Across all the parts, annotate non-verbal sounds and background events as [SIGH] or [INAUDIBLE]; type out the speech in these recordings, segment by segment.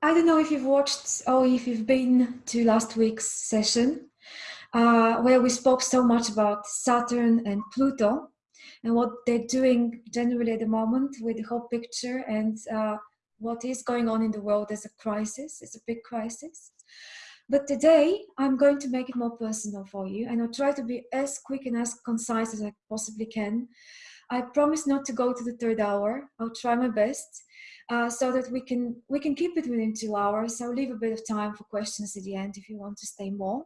I don't know if you've watched or if you've been to last week's session uh, where we spoke so much about Saturn and Pluto and what they're doing generally at the moment with the whole picture and uh, what is going on in the world as a crisis. It's a big crisis. But today I'm going to make it more personal for you and I'll try to be as quick and as concise as I possibly can. I promise not to go to the third hour. I'll try my best uh, so that we can we can keep it within two hours. I'll leave a bit of time for questions at the end if you want to stay more.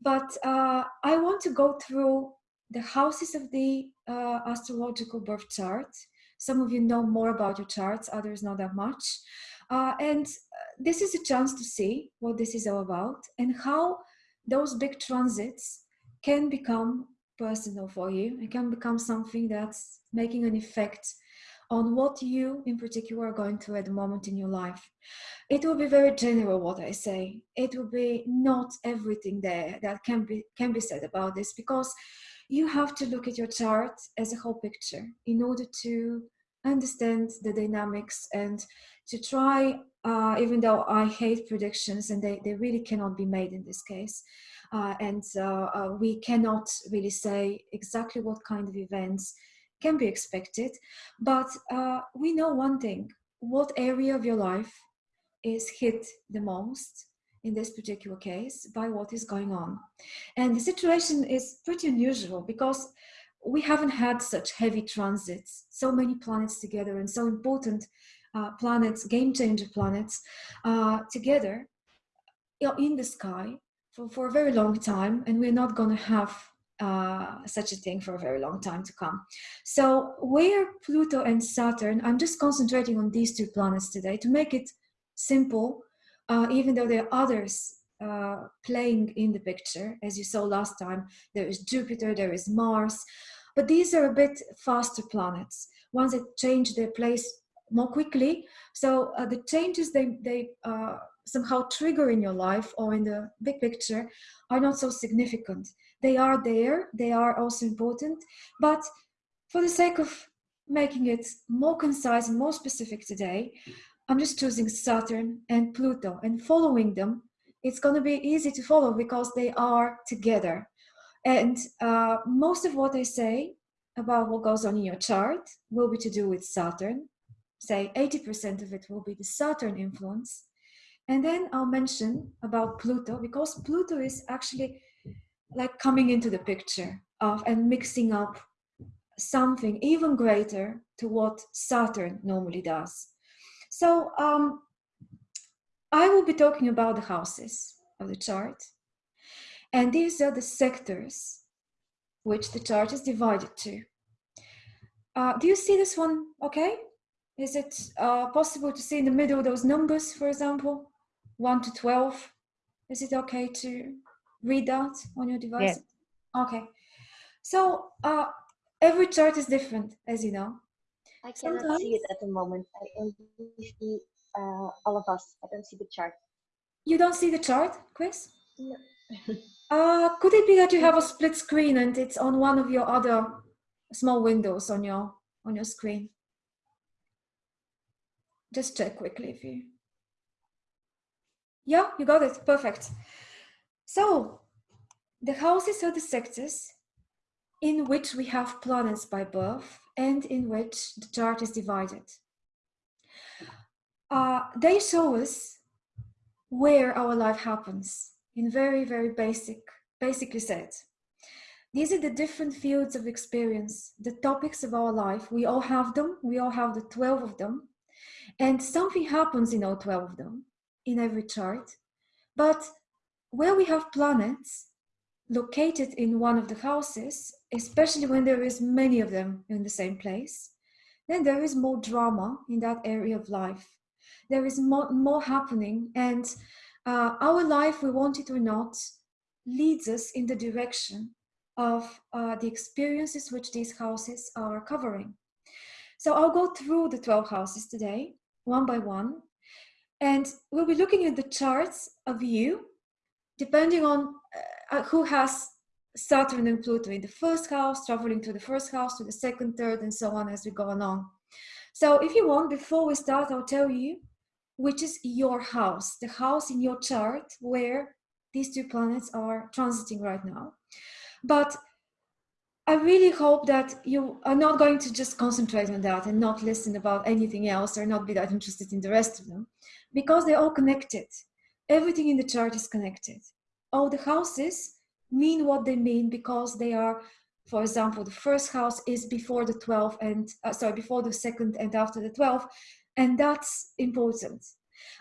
But uh, I want to go through the houses of the uh, astrological birth chart. Some of you know more about your charts, others not that much. Uh, and uh, this is a chance to see what this is all about and how those big transits can become personal for you. It can become something that's making an effect on what you in particular are going through at the moment in your life. It will be very general what I say. It will be not everything there that can be can be said about this because you have to look at your chart as a whole picture in order to understand the dynamics and to try, uh, even though I hate predictions and they, they really cannot be made in this case, uh, and uh, uh we cannot really say exactly what kind of events can be expected. But uh, we know one thing, what area of your life is hit the most in this particular case by what is going on. And the situation is pretty unusual because we haven't had such heavy transits, so many planets together and so important uh, planets, game changer planets uh, together in the sky for, for a very long time. And we're not going to have uh, such a thing for a very long time to come. So where Pluto and Saturn, I'm just concentrating on these two planets today to make it simple, uh, even though there are others uh, playing in the picture. As you saw last time, there is Jupiter, there is Mars, but these are a bit faster planets, ones that change their place more quickly. So uh, the changes they, they uh, somehow trigger in your life or in the big picture are not so significant. They are there, they are also important, but for the sake of making it more concise and more specific today, I'm just choosing Saturn and Pluto and following them. It's going to be easy to follow because they are together. And uh, most of what I say about what goes on in your chart will be to do with Saturn. Say 80% of it will be the Saturn influence. And then I'll mention about Pluto because Pluto is actually like coming into the picture of and mixing up something even greater to what Saturn normally does. So um, I will be talking about the houses of the chart. And these are the sectors which the chart is divided to. Uh, do you see this one okay? Is it uh, possible to see in the middle those numbers, for example, 1 to 12? Is it okay to read that on your device? Yeah. Okay. So uh, every chart is different, as you know. I cannot Sometimes, see it at the moment. I only see uh, all of us. I don't see the chart. You don't see the chart, Chris? No. [LAUGHS] uh, could it be that you have a split screen and it's on one of your other small windows on your on your screen? Just check quickly if you. Yeah, you got it. Perfect. So the houses are the sectors in which we have planets by birth and in which the chart is divided. Uh, they show us where our life happens in very, very basic, basically said. These are the different fields of experience, the topics of our life. We all have them. We all have the 12 of them. And something happens in all 12 of them, in every chart. But where we have planets located in one of the houses, especially when there is many of them in the same place, then there is more drama in that area of life. There is more, more happening and uh, our life, we want it or not, leads us in the direction of uh, the experiences which these houses are covering. So I'll go through the 12 houses today, one by one, and we'll be looking at the charts of you depending on uh, who has Saturn and Pluto in the first house, traveling to the first house, to the second, third, and so on as we go along. So if you want, before we start, I'll tell you which is your house, the house in your chart where these two planets are transiting right now. But I really hope that you are not going to just concentrate on that and not listen about anything else or not be that interested in the rest of them because they're all connected. Everything in the chart is connected. All the houses mean what they mean because they are, for example, the first house is before the 12th and, uh, sorry, before the second and after the 12th, and that's important.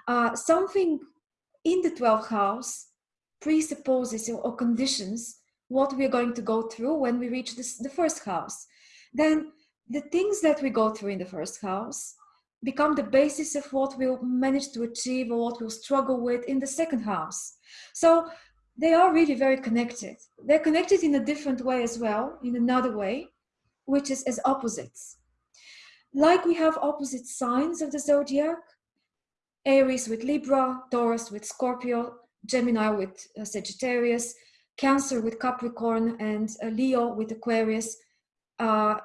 Uh, something in the 12th house presupposes or conditions what we're going to go through when we reach this, the first house. Then the things that we go through in the first house become the basis of what we'll manage to achieve or what we'll struggle with in the second house. So they are really very connected. They're connected in a different way as well, in another way, which is as opposites. Like we have opposite signs of the zodiac, Aries with Libra, Taurus with Scorpio, Gemini with uh, Sagittarius, Cancer with Capricorn, and uh, Leo with Aquarius, uh,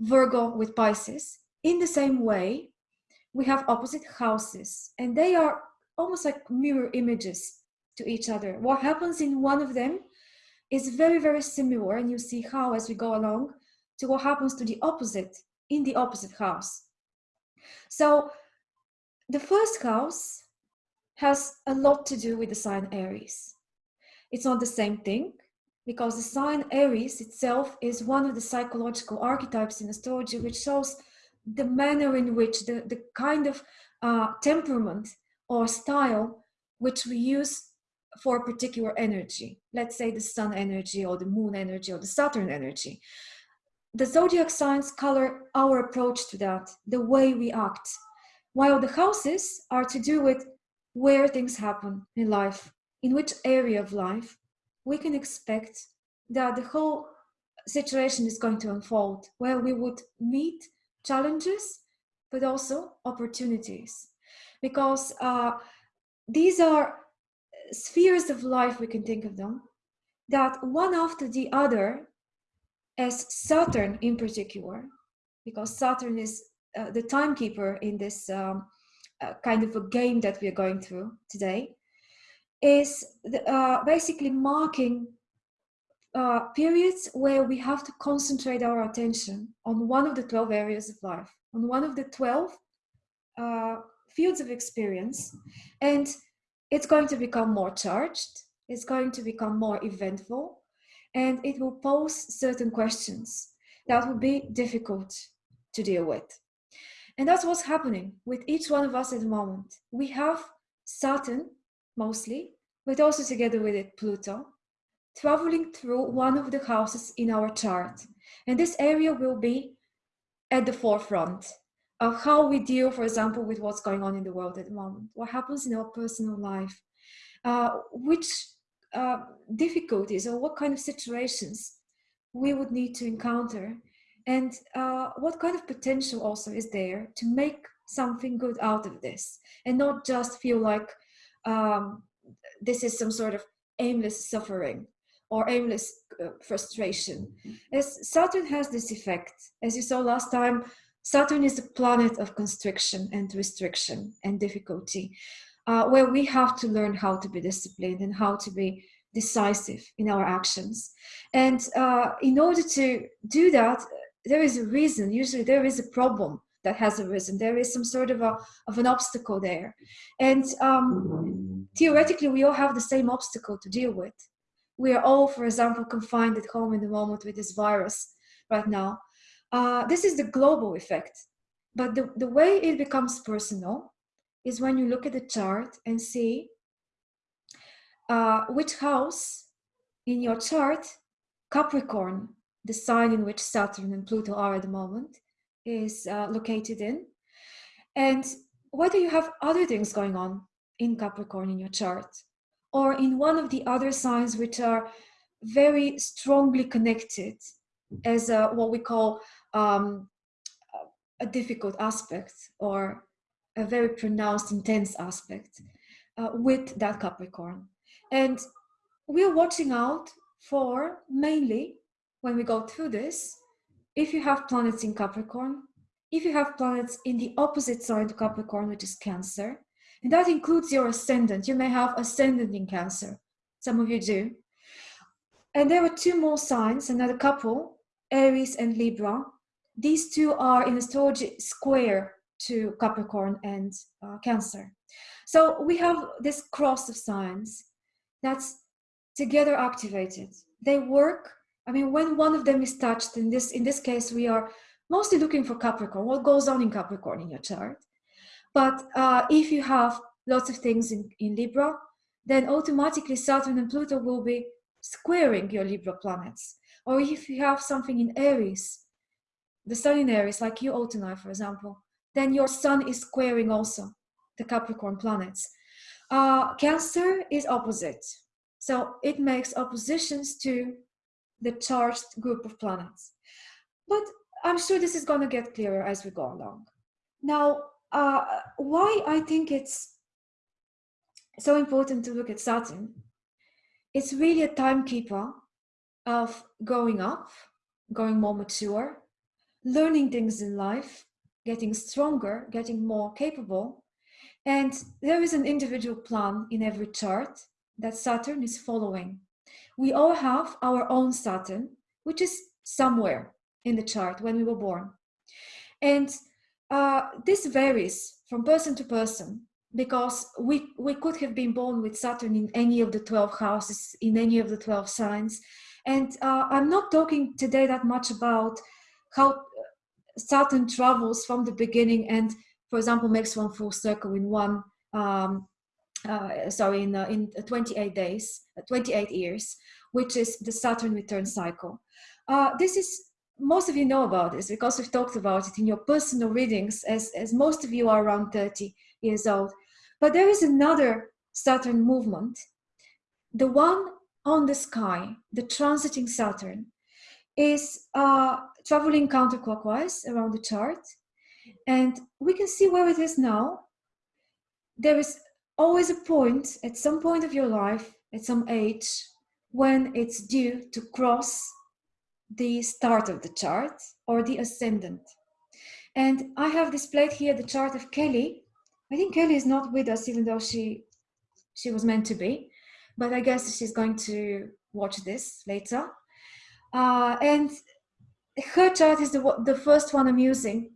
Virgo with Pisces. In the same way, we have opposite houses, and they are almost like mirror images to each other. What happens in one of them is very, very similar, and you see how as we go along to what happens to the opposite in the opposite house. So the first house has a lot to do with the sign Aries. It's not the same thing because the sign Aries itself is one of the psychological archetypes in astrology, which shows the manner in which the, the kind of uh, temperament or style which we use for a particular energy. Let's say the sun energy or the moon energy or the Saturn energy. The zodiac signs color our approach to that, the way we act. While the houses are to do with where things happen in life, in which area of life we can expect that the whole situation is going to unfold, where we would meet challenges, but also opportunities. Because uh, these are spheres of life, we can think of them, that one after the other, as Saturn in particular, because Saturn is uh, the timekeeper in this um, uh, kind of a game that we are going through today, is the, uh, basically marking uh, periods where we have to concentrate our attention on one of the 12 areas of life, on one of the 12 uh, fields of experience. And it's going to become more charged, it's going to become more eventful, and it will pose certain questions that will be difficult to deal with. And that's what's happening with each one of us at the moment. We have Saturn, mostly, but also together with it, Pluto, traveling through one of the houses in our chart. And this area will be at the forefront of how we deal, for example, with what's going on in the world at the moment, what happens in our personal life, uh, which uh, difficulties or what kind of situations we would need to encounter, and uh, what kind of potential also is there to make something good out of this, and not just feel like um, this is some sort of aimless suffering or aimless uh, frustration. As Saturn has this effect, as you saw last time, Saturn is a planet of constriction and restriction and difficulty, uh, where we have to learn how to be disciplined and how to be decisive in our actions. And uh, in order to do that, there is a reason, usually there is a problem that has arisen. There is some sort of, a, of an obstacle there. And um, theoretically, we all have the same obstacle to deal with. We are all, for example, confined at home in the moment with this virus right now. Uh, this is the global effect. But the, the way it becomes personal is when you look at the chart and see uh, which house in your chart, Capricorn, the sign in which Saturn and Pluto are at the moment, is uh, located in. And whether you have other things going on in Capricorn in your chart, or in one of the other signs which are very strongly connected as a, what we call um, a difficult aspect or a very pronounced, intense aspect uh, with that Capricorn. And we're watching out for mainly when we go through this, if you have planets in Capricorn, if you have planets in the opposite sign to Capricorn, which is Cancer, And that includes your ascendant. You may have ascendant in Cancer. Some of you do. And there are two more signs, another couple, Aries and Libra. These two are in astrology square to Capricorn and uh, Cancer. So we have this cross of signs that's together activated. They work. I mean, when one of them is touched, in this in this case, we are mostly looking for Capricorn. What goes on in Capricorn in your chart? But uh, if you have lots of things in, in Libra, then automatically Saturn and Pluto will be squaring your Libra planets. Or if you have something in Aries, the Sun in Aries, like you, Autumni, for example, then your Sun is squaring also the Capricorn planets. Uh, cancer is opposite. So it makes oppositions to the charged group of planets. But I'm sure this is going to get clearer as we go along. Now, uh, why I think it's so important to look at Saturn, it's really a timekeeper of going up, going more mature, learning things in life, getting stronger, getting more capable, and there is an individual plan in every chart that Saturn is following. We all have our own Saturn, which is somewhere in the chart when we were born. And uh, this varies from person to person because we, we could have been born with Saturn in any of the 12 houses, in any of the 12 signs. And uh, I'm not talking today that much about how Saturn travels from the beginning and for example, makes one full circle in one, um, uh, sorry, in, uh, in 28 days, uh, 28 years, which is the Saturn return cycle. Uh, this is, most of you know about this because we've talked about it in your personal readings as, as most of you are around 30 years old. But there is another Saturn movement, the one on the sky, the transiting Saturn, is uh, traveling counterclockwise around the chart and we can see where it is now. There is always a point at some point of your life, at some age, when it's due to cross the start of the chart or the ascendant. And I have displayed here the chart of Kelly. I think Kelly is not with us, even though she she was meant to be, but I guess she's going to watch this later. Uh, and her chart is the, the first one I'm using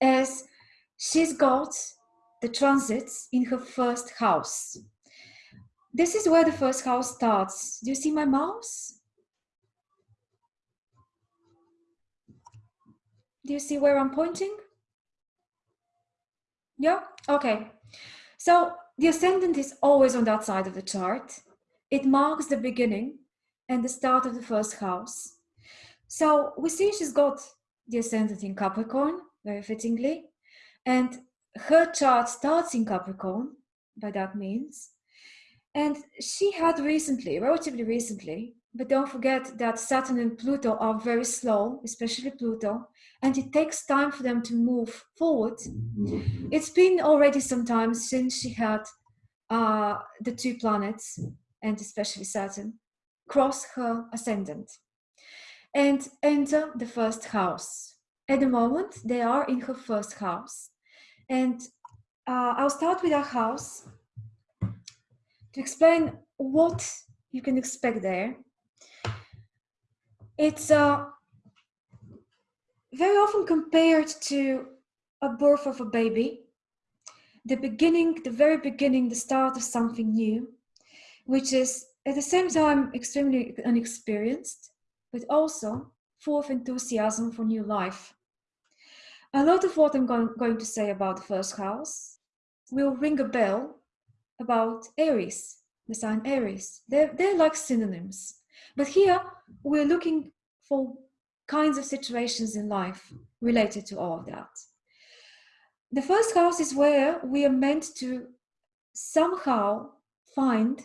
as she's got the transits in her first house. This is where the first house starts. Do you see my mouse? Do you see where I'm pointing? Yeah, okay. So the ascendant is always on that side of the chart. It marks the beginning and the start of the first house. So we see she's got the ascendant in Capricorn, very fittingly. And her chart starts in Capricorn, by that means. And she had recently, relatively recently, but don't forget that Saturn and Pluto are very slow, especially Pluto, and it takes time for them to move forward. It's been already some time since she had uh, the two planets, and especially Saturn, cross her ascendant. And enter the first house. At the moment they are in her first house. And uh, i'll start with our house to explain what you can expect there it's uh, very often compared to a birth of a baby the beginning the very beginning the start of something new which is at the same time extremely unexperienced but also full of enthusiasm for new life. A lot of what I'm going to say about the first house will ring a bell about Aries, the sign Aries. They're, they're like synonyms. But here we're looking for kinds of situations in life related to all of that. The first house is where we are meant to somehow find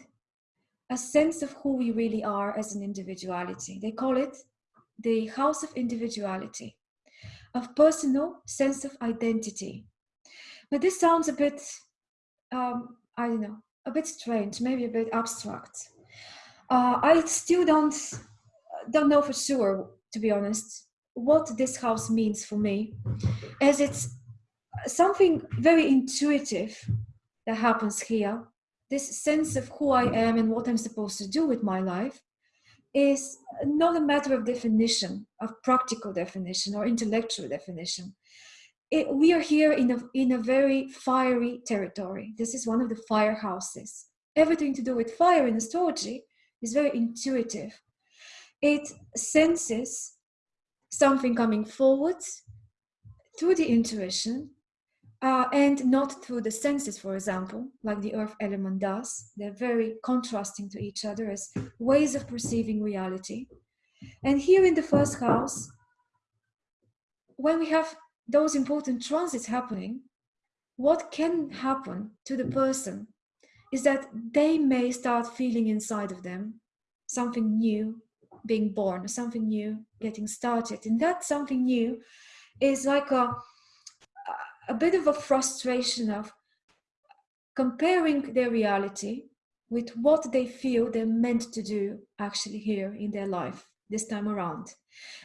a sense of who we really are as an individuality. They call it the house of individuality, of personal sense of identity. But this sounds a bit, um, I don't know, a bit strange, maybe a bit abstract. Uh, I still don't don't know for sure, to be honest, what this house means for me, as it's something very intuitive that happens here, this sense of who I am and what I'm supposed to do with my life, is not a matter of definition, of practical definition or intellectual definition. It, we are here in a, in a very fiery territory. This is one of the firehouses. Everything to do with fire in astrology is very intuitive. It senses something coming forward through the intuition uh, and not through the senses, for example, like the earth element does. They're very contrasting to each other as ways of perceiving reality. And here in the first house, when we have those important transits happening, what can happen to the person is that they may start feeling inside of them something new being born, something new getting started. And that something new is like a, a bit of a frustration of comparing their reality with what they feel they're meant to do actually here in their life this time around.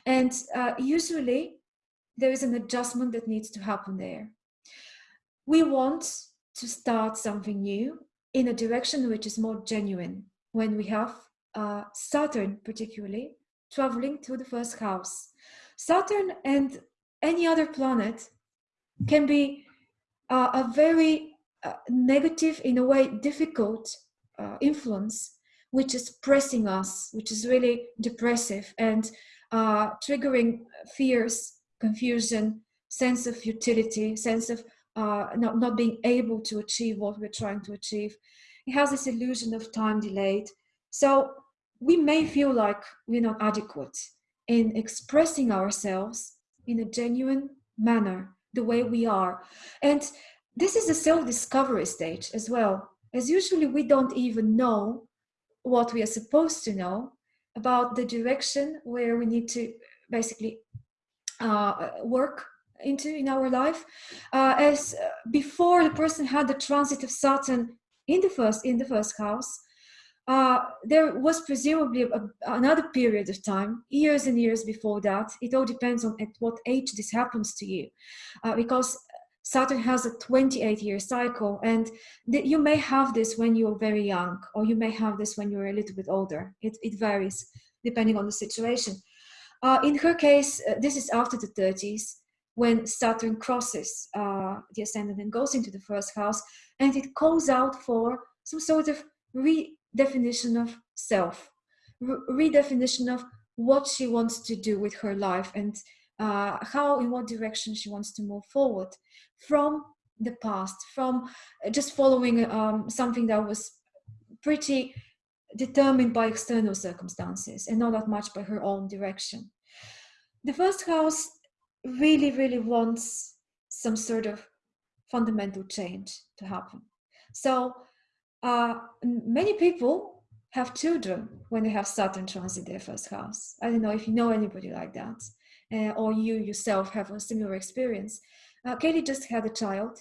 And uh, usually there is an adjustment that needs to happen there. We want to start something new in a direction which is more genuine when we have uh, Saturn particularly traveling to the first house. Saturn and any other planet can be uh, a very uh, negative, in a way, difficult uh, influence, which is pressing us, which is really depressive and uh, triggering fears, confusion, sense of futility, sense of not, not being able to achieve what we're trying to achieve. It has this illusion of time delayed. So we may feel like we're not adequate in expressing ourselves in a genuine manner, the way we are. And this is a self-discovery stage as well. As usually we don't even know what we are supposed to know about the direction where we need to basically uh, work into in our life. Uh, as before the person had the transit of Saturn in the first in the first house, uh, there was presumably a, another period of time, years and years before that. It all depends on at what age this happens to you, uh, because Saturn has a 28 year cycle, and you may have this when you're very young, or you may have this when you're a little bit older. It, it varies depending on the situation. Uh, in her case, uh, this is after the 30s when Saturn crosses uh, the ascendant and goes into the first house, and it calls out for some sort of re definition of self, re redefinition of what she wants to do with her life and uh, how, in what direction she wants to move forward from the past, from just following um, something that was pretty determined by external circumstances and not that much by her own direction. The first house really, really wants some sort of fundamental change to happen. So uh, many people have children when they have Saturn transit their first house. I don't know if you know anybody like that, uh, or you yourself have a similar experience. Uh, Katie just had a child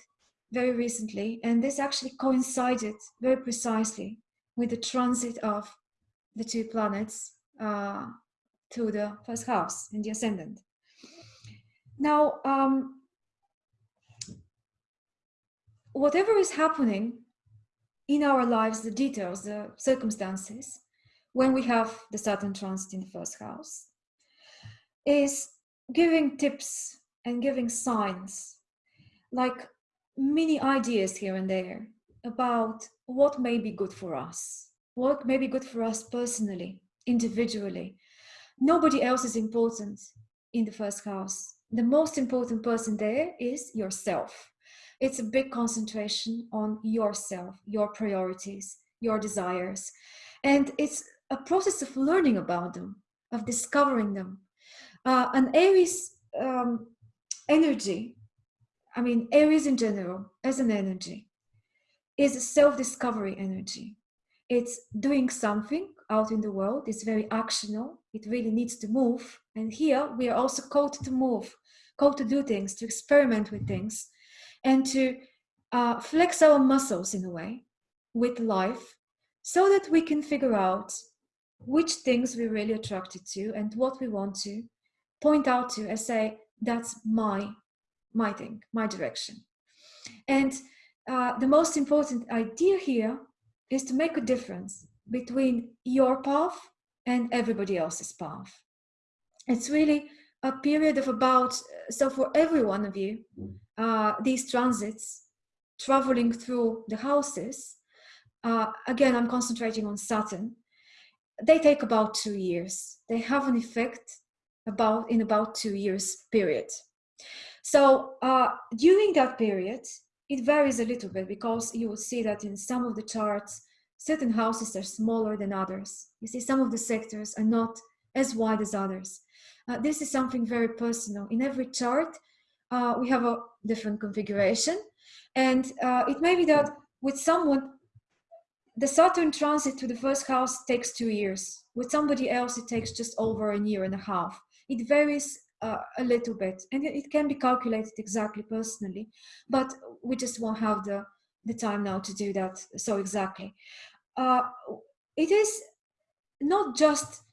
very recently, and this actually coincided very precisely with the transit of the two planets uh, to the first house in the ascendant. Now, um, whatever is happening in our lives the details, the circumstances, when we have the Saturn transit in the first house, is giving tips and giving signs, like many ideas here and there about what may be good for us, what may be good for us personally, individually. Nobody else is important in the first house. The most important person there is yourself it's a big concentration on yourself, your priorities, your desires. And it's a process of learning about them, of discovering them. Uh, an Aries um, energy, I mean, Aries in general, as an energy, is a self-discovery energy. It's doing something out in the world. It's very actional. It really needs to move. And here we are also called to move, called to do things, to experiment with things and to uh, flex our muscles in a way with life so that we can figure out which things we're really attracted to and what we want to point out to and say that's my my thing my direction and uh, the most important idea here is to make a difference between your path and everybody else's path. It's really a period of about, so for every one of you, uh, these transits traveling through the houses, uh, again, I'm concentrating on Saturn, they take about two years. They have an effect about in about two years period. So uh, during that period, it varies a little bit because you will see that in some of the charts, certain houses are smaller than others. You see some of the sectors are not as wide as others. Uh, this is something very personal. In every chart, uh, we have a different configuration. And uh, it may be that with someone, the Saturn transit to the first house takes two years. With somebody else, it takes just over a year and a half. It varies uh, a little bit and it can be calculated exactly personally, but we just won't have the, the time now to do that so exactly. Uh, it is not just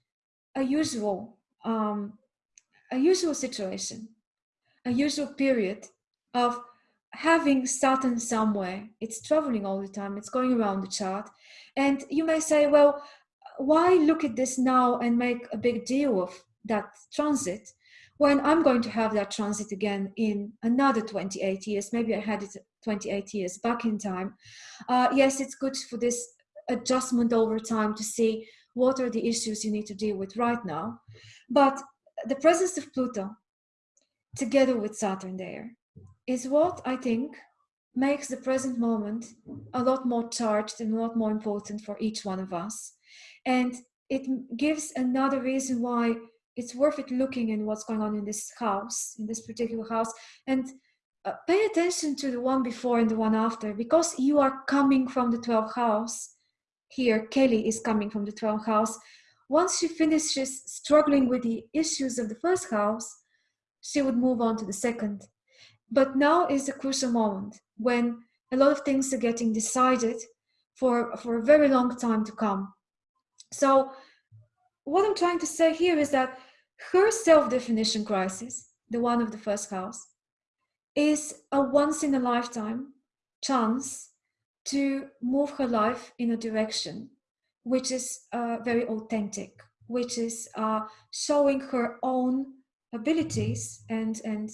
a usual um, a usual situation, a usual period of having Saturn somewhere. It's traveling all the time, it's going around the chart. And you may say, well, why look at this now and make a big deal of that transit when I'm going to have that transit again in another 28 years? Maybe I had it 28 years back in time. Uh, yes, it's good for this adjustment over time to see what are the issues you need to deal with right now. But the presence of Pluto together with Saturn there is what I think makes the present moment a lot more charged and a lot more important for each one of us. And it gives another reason why it's worth it looking in what's going on in this house, in this particular house, and uh, pay attention to the one before and the one after, because you are coming from the 12th house. Here, Kelly is coming from the 12th house. Once she finishes struggling with the issues of the first house, she would move on to the second. But now is the crucial moment when a lot of things are getting decided for, for a very long time to come. So, what I'm trying to say here is that her self definition crisis, the one of the first house, is a once in a lifetime chance to move her life in a direction which is uh, very authentic, which is uh, showing her own abilities and, and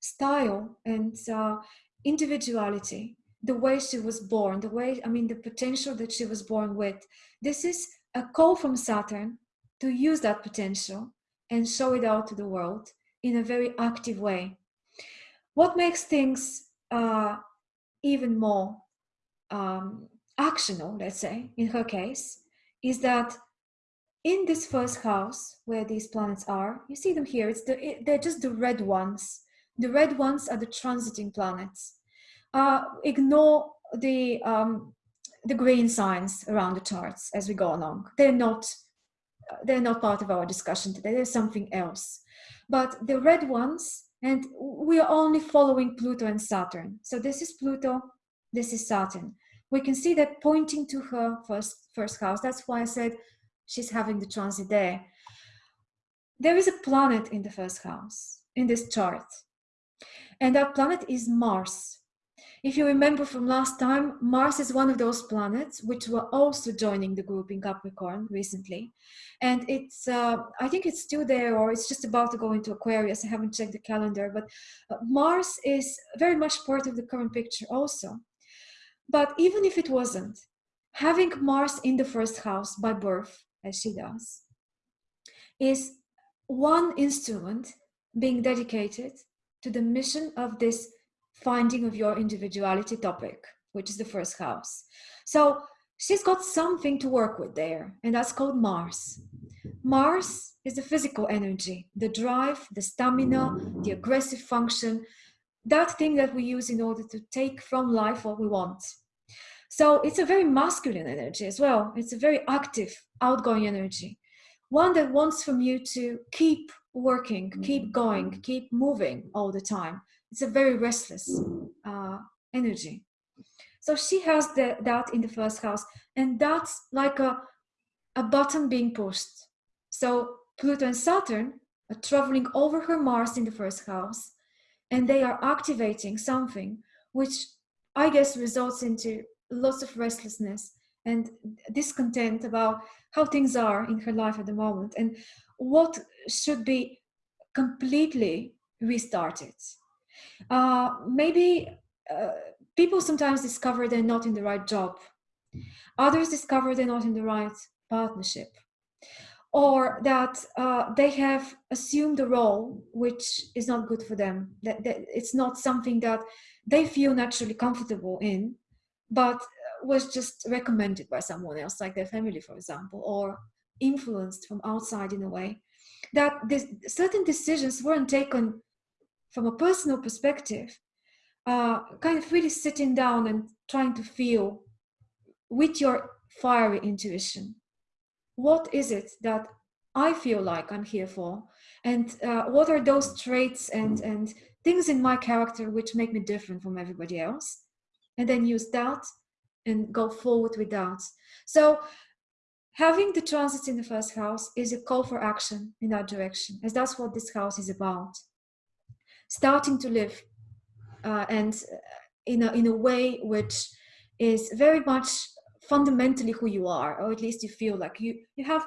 style and uh, individuality, the way she was born, the way, I mean, the potential that she was born with. This is a call from Saturn to use that potential and show it out to the world in a very active way. What makes things uh, even more um, actional, let's say, in her case, is that in this first house where these planets are, you see them here, it's the, they're just the red ones. The red ones are the transiting planets. Uh, ignore the, um, the green signs around the charts as we go along. They're not, they're not part of our discussion today. There's something else. But the red ones, and we are only following Pluto and Saturn. So this is Pluto, this is Saturn. We can see that pointing to her first, first house. That's why I said she's having the transit there. There is a planet in the first house in this chart, and that planet is Mars. If you remember from last time, Mars is one of those planets which were also joining the group in Capricorn recently. And it's, uh, I think it's still there or it's just about to go into Aquarius. I haven't checked the calendar, but uh, Mars is very much part of the current picture also. But even if it wasn't, having Mars in the first house by birth, as she does, is one instrument being dedicated to the mission of this finding of your individuality topic, which is the first house. So she's got something to work with there, and that's called Mars. Mars is the physical energy, the drive, the stamina, the aggressive function, that thing that we use in order to take from life what we want. So it's a very masculine energy as well. It's a very active, outgoing energy. One that wants from you to keep working, keep mm-hmm. going, keep moving all the time. It's a very restless uh, energy. So she has the, that in the first house, and that's like a, a button being pushed. So Pluto and Saturn are traveling over her Mars in the first house, and they are activating something which I guess results into lots of restlessness and discontent about how things are in her life at the moment and what should be completely restarted. Uh, maybe uh, people sometimes discover they're not in the right job. Others discover they're not in the right partnership. Or that uh, they have assumed a role which is not good for them. That, that it's not something that they feel naturally comfortable in, but was just recommended by someone else, like their family, for example, or influenced from outside in a way. That this, certain decisions weren't taken from a personal perspective, uh, kind of really sitting down and trying to feel with your fiery intuition. What is it that I feel like I'm here for? And uh, what are those traits and, and things in my character which make me different from everybody else? And then use that and go forward with that. So having the transits in the first house is a call for action in that direction, as that's what this house is about. Starting to live uh, and uh, in a, in a way which is very much fundamentally who you are, or at least you feel like you, you have,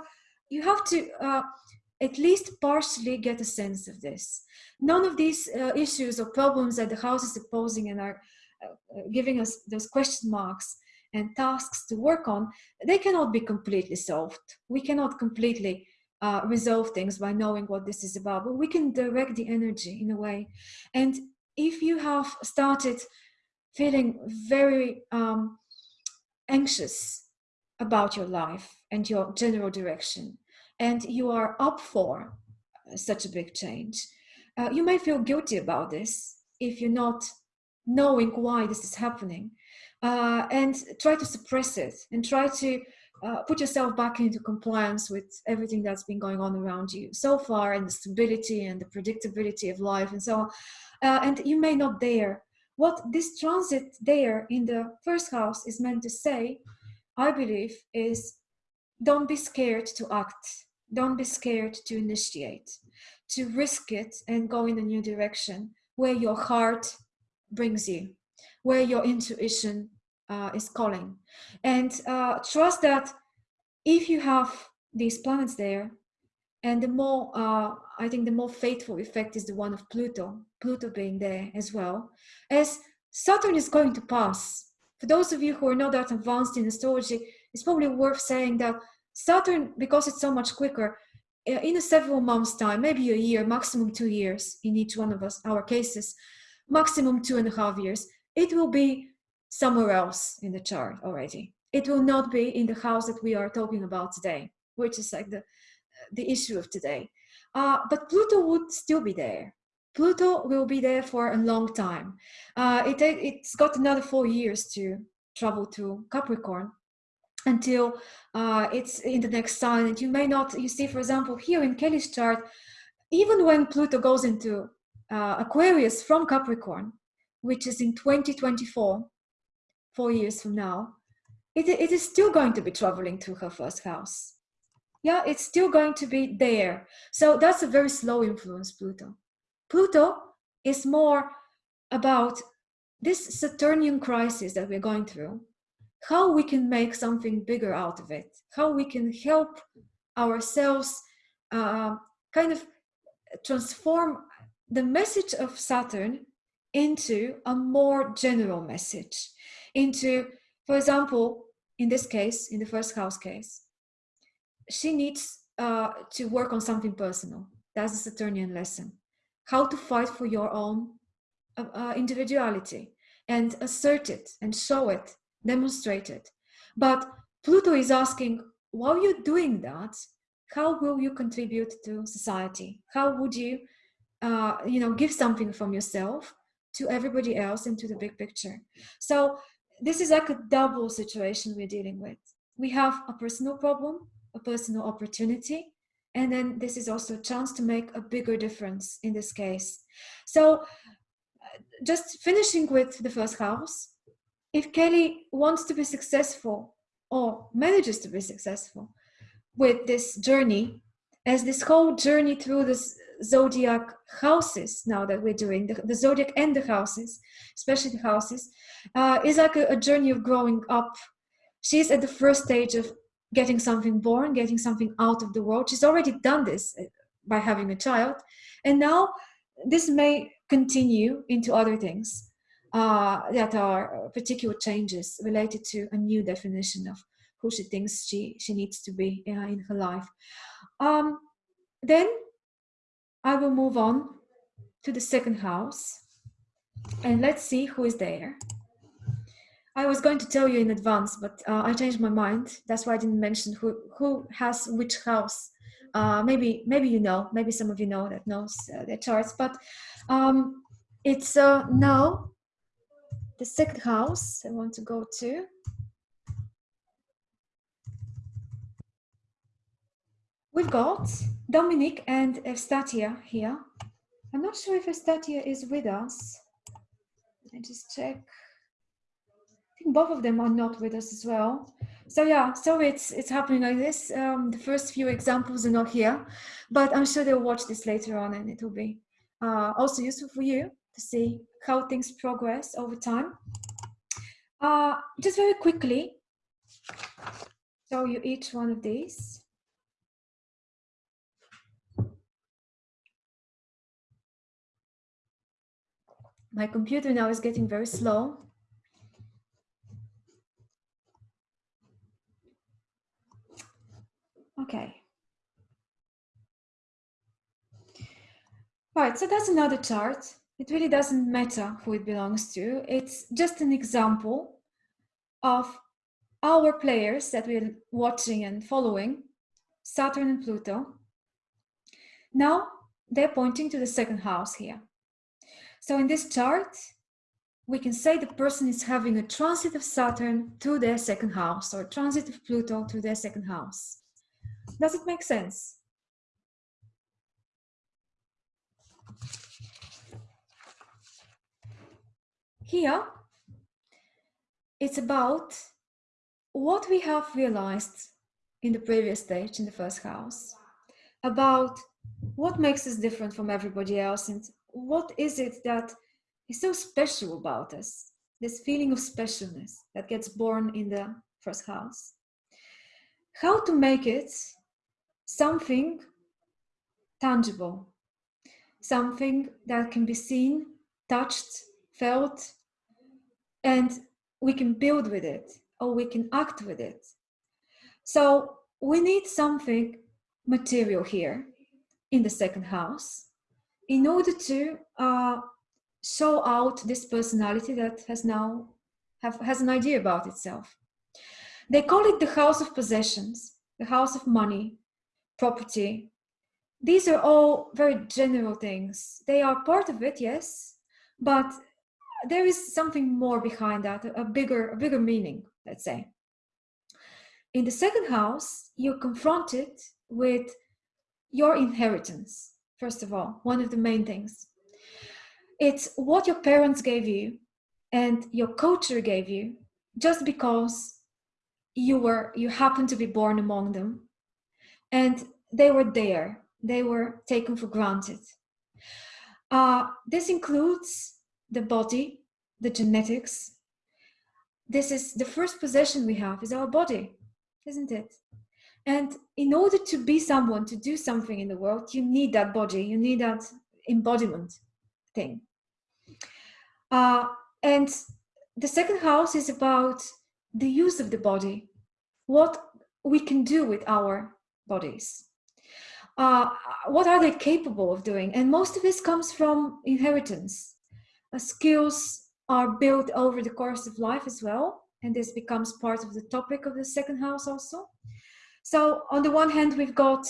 you have to uh, at least partially get a sense of this. None of these uh, issues or problems that the house is posing and are giving us those question marks and tasks to work on, they cannot be completely solved. We cannot completely uh, resolve things by knowing what this is about, but we can direct the energy in a way. And if you have started feeling very um, anxious about your life and your general direction, and you are up for such a big change, uh, you may feel guilty about this if you're not knowing why this is happening uh, and try to suppress it and try to uh, put yourself back into compliance with everything that's been going on around you so far and the stability and the predictability of life and so on. Uh, and you may not dare. What this transit there in the first house is meant to say, I believe, is don't be scared to act. Don't be scared to initiate, to risk it and go in a new direction where your heart brings you, where your intuition uh, is calling. And uh, trust that if you have these planets there, and the more, uh, I think the more faithful effect is the one of Pluto, Pluto being there as well, as Saturn is going to pass. For those of you who are not that advanced in astrology, it's probably worth saying that Saturn, because it's so much quicker, uh, in a several months time, maybe a year, maximum two years in each one of us, our cases, maximum two and a half years, it will be somewhere else in the chart already. It will not be in the house that we are talking about today, which is like the, the issue of today. Uh, but Pluto would still be there. Pluto will be there for a long time. Uh, it, it's got another four years to travel to Capricorn until uh, it's in the next sign. And you may not, you see, for example, here in Kelly's chart, even when Pluto goes into uh, Aquarius from Capricorn, which is in 2024, four years from now, it, it is still going to be traveling to her first house. Yeah, it's still going to be there. So that's a very slow influence, Pluto. Pluto is more about this Saturnian crisis that we're going through, how we can make something bigger out of it, how we can help ourselves uh, kind of transform the message of Saturn into a more general message into, for example, in this case, in the first house case, she needs uh, to work on something personal. That's the Saturnian lesson. How to fight for your own uh, uh, individuality and assert it and show it, demonstrate it. But Pluto is asking, while you're doing that, how will you contribute to society? How would you, uh, you know, give something from yourself to everybody else and to the big picture? So this is like a double situation we're dealing with. We have a personal problem, a personal opportunity, and then this is also a chance to make a bigger difference in this case. So uh, just finishing with the first house, if Kelly wants to be successful or manages to be successful with this journey, as this whole journey through this zodiac houses now that we're doing the, the zodiac and the houses especially the houses uh, is like a, a journey of growing up. She's at the first stage of getting something born getting something out of the world. She's already done this uh, by having a child. And now this may continue into other things uh, that are particular changes related to a new definition of who she thinks she, she needs to be uh, in her life. Um, then I will move on to the second house and let's see who is there. I was going to tell you in advance, but uh, I changed my mind. That's why I didn't mention who, who has which house. Uh, maybe maybe you know, maybe some of you know that knows uh, their charts, but um, it's uh, now the second house I want to go to. We've got Dominic and Evstatia here. I'm not sure if Evstatia is with us. Let me just check. I think both of them are not with us as well. So yeah, so it's it's happening like this. Um, the first few examples are not here, but I'm sure they'll watch this later on and it will be uh, also useful for you to see how things progress over time. Uh, just very quickly, show you each one of these. My computer now is getting very slow. Okay. Right, so that's another chart. It really doesn't matter who it belongs to. It's just an example of our players that we're watching and following, Saturn and Pluto. Now they're pointing to the second house here. So in this chart, we can say the person is having a transit of Saturn to their second house or transit of Pluto to their second house. Does it make sense? Here, it's about what we have realized in the previous stage, in the first house, about what makes us different from everybody else and what is it that is so special about us? This feeling of specialness that gets born in the first house. How to make it something tangible, something that can be seen, touched, felt, and we can build with it or we can act with it. So we need something material here in the second house in order to uh, show out this personality that has now have, has an idea about itself. They call it the house of possessions, the house of money, property. These are all very general things. They are part of it, yes, but there is something more behind that, a bigger, a bigger meaning, let's say. In the second house, you're confronted with your inheritance, first of all, one of the main things. It's what your parents gave you and your culture gave you just because you were you happened to be born among them. And they were there. They were taken for granted. Uh, this includes the body the genetics. This is the first possession we have is our body isn't it and in order to be someone, to do something in the world, you need that body, you need that embodiment thing. Uh, and the second house is about the use of the body, what we can do with our bodies. Uh, what are they capable of doing? And most of this comes from inheritance. Uh, skills are built over the course of life as well. And this becomes part of the topic of the second house also. So on the one hand, we've got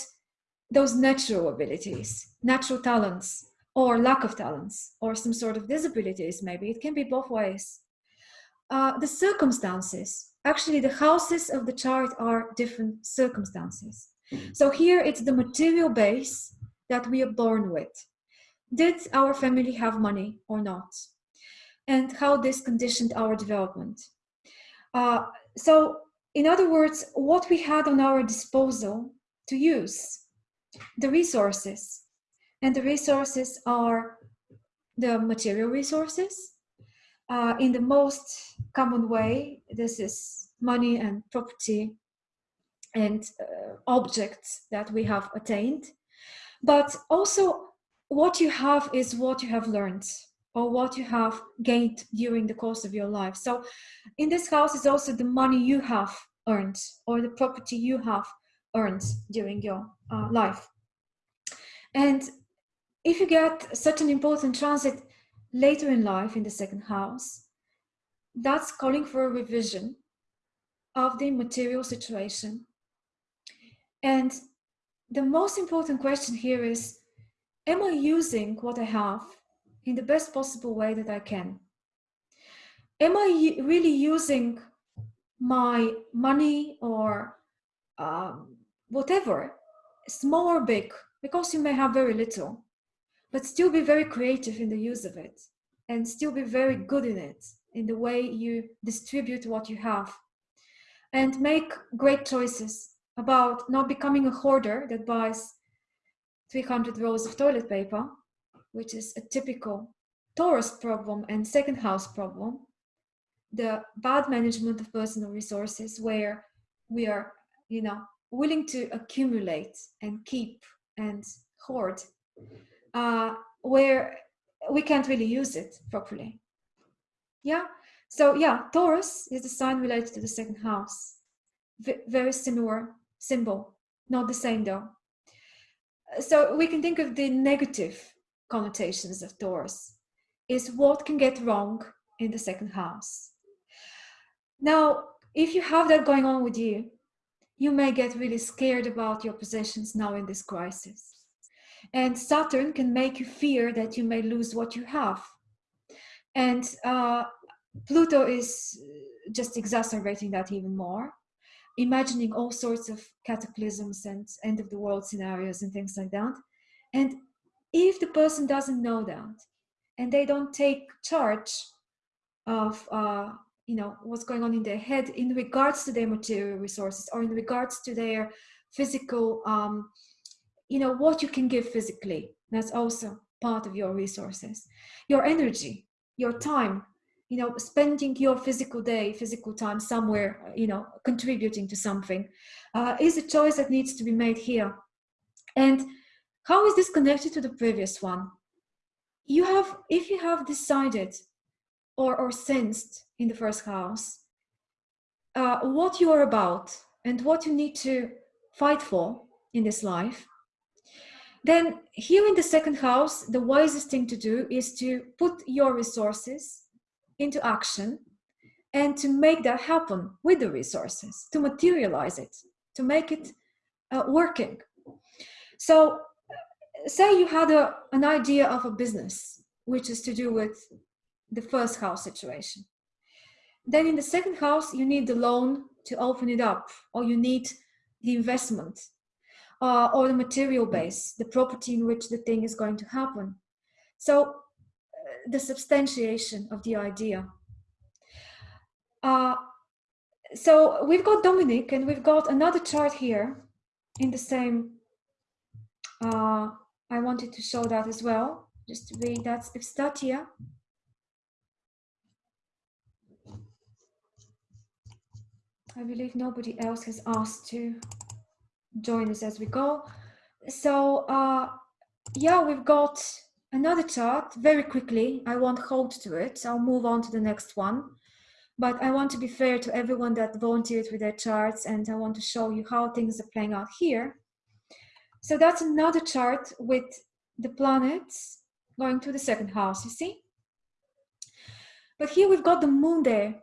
those natural abilities, natural talents, or lack of talents, or some sort of disabilities, maybe. It can be both ways. Uh, the circumstances, actually the houses of the chart are different circumstances. So here it's the material base that we are born with. Did our family have money or not? And how this conditioned our development. Uh, so in other words, what we had on our disposal to use, the resources. And the resources are the material resources. Uh, in the most common way, this is money and property and uh, objects that we have attained. But also, what you have is what you have learned or what you have gained during the course of your life. So, in this house is also the money you have earned or the property you have earned during your uh, life. And if you get such an important transit later in life in the second house, that's calling for a revision of the material situation. And the most important question here is Am I using what I have in the best possible way that I can? Am I really using my money or um, whatever, small or big, because you may have very little, but still be very creative in the use of it and still be very good in it, in the way you distribute what you have. And make great choices about not becoming a hoarder that buys 300 rolls of toilet paper, which is a typical Taurus problem and second house problem. The bad management of personal resources, where we are, you know, willing to accumulate and keep and hoard, uh, where we can't really use it properly. Yeah. So yeah, Taurus is the sign related to the second house. V- very similar symbol, not the same though. So we can think of the negative connotations of Taurus is what can get wrong in the second house. Now, if you have that going on with you, you may get really scared about your possessions now in this crisis. And Saturn can make you fear that you may lose what you have. And uh, Pluto is just exacerbating that even more, imagining all sorts of cataclysms and end of the world scenarios and things like that. And if the person doesn't know that and they don't take charge of uh, you know what's going on in their head in regards to their material resources or in regards to their physical um, you know what you can give physically that's also part of your resources. Your energy your time you know spending your physical day physical time somewhere you know contributing to something uh, is a choice that needs to be made here. And how is this connected to the previous one? You have if you have decided or or sensed in the first house uh, what you are about and what you need to fight for in this life then here in the second house the wisest thing to do is to put your resources into action and to make that happen with the resources to materialize it to make it uh, working. So say you had a, an idea of a business which is to do with the first house situation. Then in the second house you need the loan to open it up or you need the investment uh, or the material base the property in which the thing is going to happen. So uh, the substantiation of the idea. Uh, so we've got Dominic and we've got another chart here in the same uh, I wanted to show that as well just to read that's Evstatia I believe nobody else has asked to join us as we go. So uh, yeah, we've got another chart very quickly. I won't hold to it. I'll move on to the next one. But I want to be fair to everyone that volunteered with their charts and I want to show you how things are playing out here. So that's another chart with the planets going to the second house, you see? But here we've got the moon there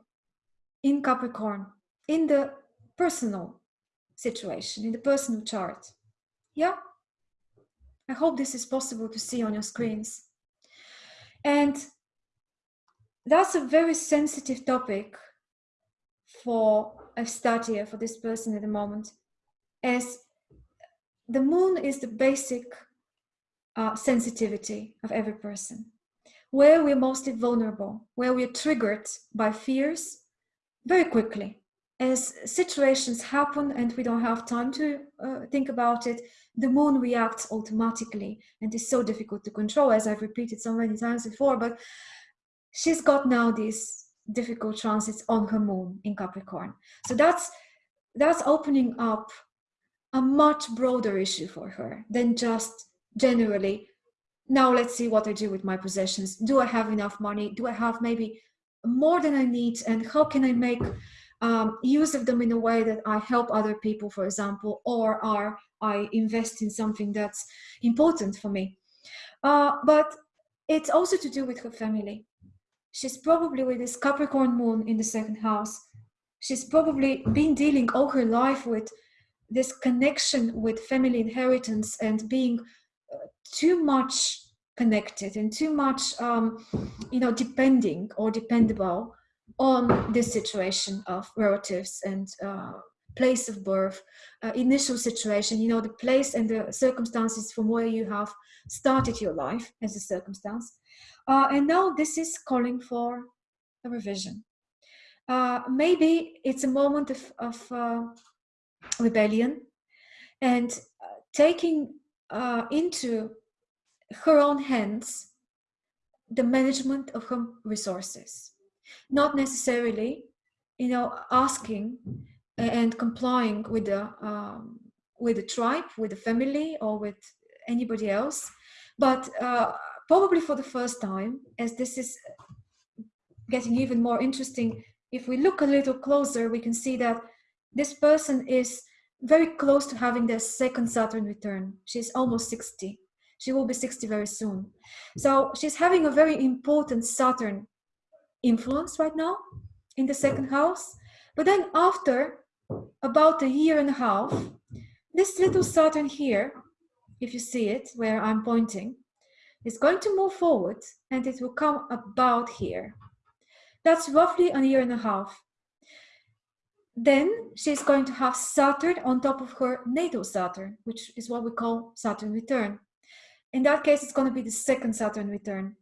in Capricorn in the personal situation, in the personal chart. Yeah? I hope this is possible to see on your screens. And that's a very sensitive topic for a Evstatia, for this person at the moment, as the moon is the basic uh, sensitivity of every person, where we're mostly vulnerable, where we're triggered by fears very quickly as situations happen and we don't have time to uh, think about it, the moon reacts automatically and it's so difficult to control, as I've repeated so many times before. But she's got now these difficult transits on her moon in Capricorn. So that's that's opening up a much broader issue for her than just generally now let's see what I do with my possessions. Do I have enough money? Do I have maybe more than I need? And how can I make um, use of them in a way that I help other people, for example, or are I invest in something that's important for me? Uh, but it's also to do with her family. She's probably with this Capricorn moon in the second house. She's probably been dealing all her life with this connection with family inheritance and being uh, too much connected and too much, um, you know, depending or dependable on this situation of relatives and uh, place of birth, uh, initial situation, you know, the place and the circumstances from where you have started your life as a circumstance. Uh, and now this is calling for a revision. Uh, maybe it's a moment of, of uh, rebellion and uh, taking uh, into her own hands the management of her resources. Not necessarily you know asking and complying with the um, with the tribe with the family or with anybody else but uh, probably for the first time as this is getting even more interesting if we look a little closer we can see that this person is very close to having their second Saturn return. She's almost 60. She will be 60 very soon. So she's having a very important Saturn influence right now in the second house. But then after about a year and a half, this little Saturn here, if you see it where I'm pointing, is going to move forward and it will come about here. That's roughly a year and a half. Then she's going to have Saturn on top of her natal Saturn, which is what we call Saturn return. In that case, it's going to be the second Saturn return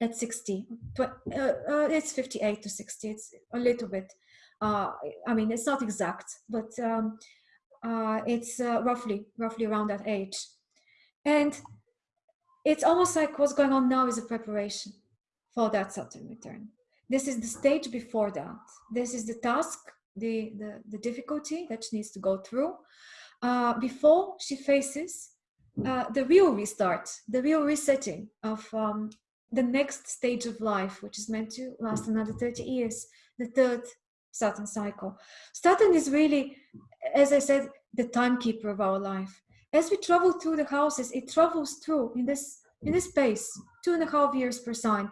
at 60. Uh, uh, it's 58 to 60. It's a little bit. Uh, I mean, it's not exact, but um, uh, it's uh, roughly roughly around that age. And it's almost like what's going on now is a preparation for that Saturn return. This is the stage before that. This is the task the, the, the difficulty that she needs to go through uh, before she faces uh, the real restart, the real resetting of um, the next stage of life, which is meant to last another 30 years, the third Saturn cycle. Saturn is really, as I said, the timekeeper of our life. As we travel through the houses, it travels through in this in this space, two and a half years per sign,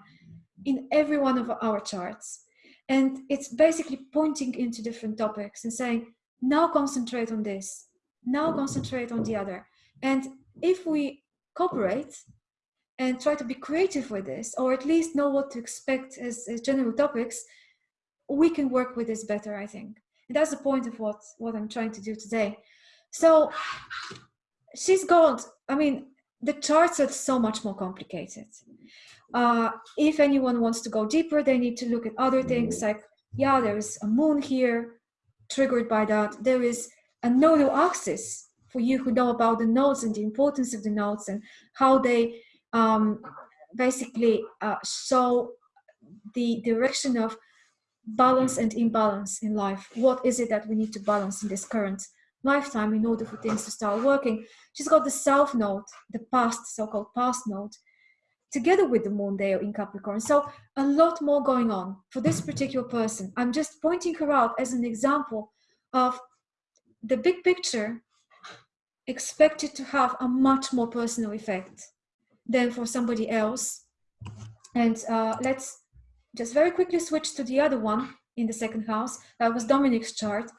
in every one of our charts. And it's basically pointing into different topics and saying, now concentrate on this, now concentrate on the other. And if we cooperate and try to be creative with this, or at least know what to expect as, as general topics, we can work with this better, I think. And that's the point of what, what I'm trying to do today. So she's got, I mean, the charts are so much more complicated. Uh, if anyone wants to go deeper, they need to look at other things like, yeah, there is a moon here, triggered by that. There is a nodal axis for you who know about the nodes and the importance of the nodes and how they um, basically uh, show the direction of balance and imbalance in life. What is it that we need to balance in this current lifetime in order for things to start working? She's got the south node, the past, so-called past node, together with the moon there in Capricorn. So a lot more going on for this particular person. I'm just pointing her out as an example of the big picture expected to have a much more personal effect than for somebody else. And uh, let's just very quickly switch to the other one in the second house. That was Dominic's chart.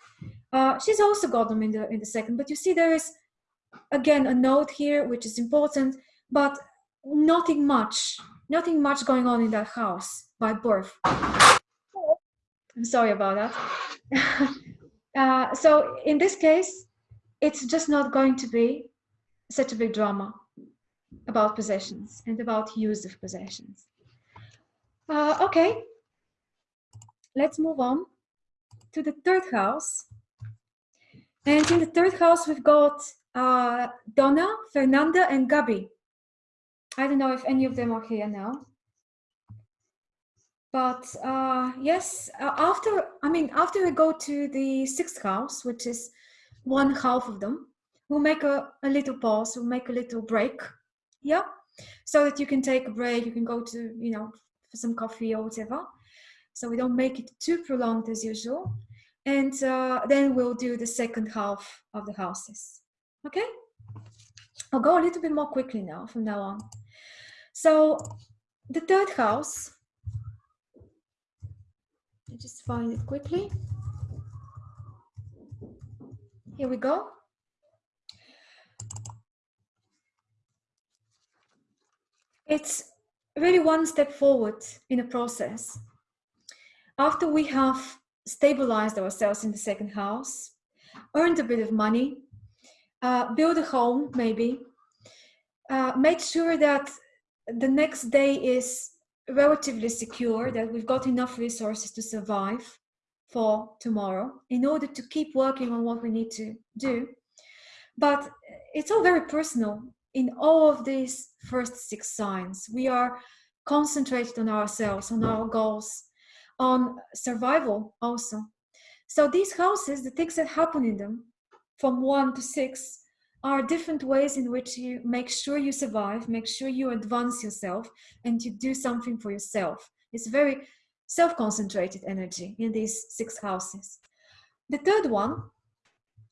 Uh, she's also got them in the in the second, but you see there is again a node here which is important, but nothing much, nothing much going on in that house by birth. I'm sorry about that. [LAUGHS] uh, so in this case, it's just not going to be such a big drama about possessions and about use of possessions. Uh, okay, let's move on to the third house. And in the third house, we've got uh, Donna, Fernanda, and Gabi. I don't know if any of them are here now. But uh, yes, uh, after, I mean, after we go to the sixth house, which is one half of them, we'll make a, a little pause, we'll make a little break. Yeah, so that you can take a break, you can go to, you know, for some coffee or whatever. So we don't make it too prolonged as usual. And uh, then we'll do the second half of the houses. Okay? I'll go a little bit more quickly now from now on. So the third house, I just find it quickly. Here we go. It's really one step forward in a process. After we have stabilized ourselves in the second house, earned a bit of money, uh, build a home maybe, uh, make sure that the next day is relatively secure, that we've got enough resources to survive for tomorrow in order to keep working on what we need to do. But it's all very personal in all of these first six signs. We are concentrated on ourselves, on our goals, on survival also. So these houses, the things that happen in them from one to six are different ways in which you make sure you survive, make sure you advance yourself and you do something for yourself. It's very self-concentrated energy in these six houses. The third one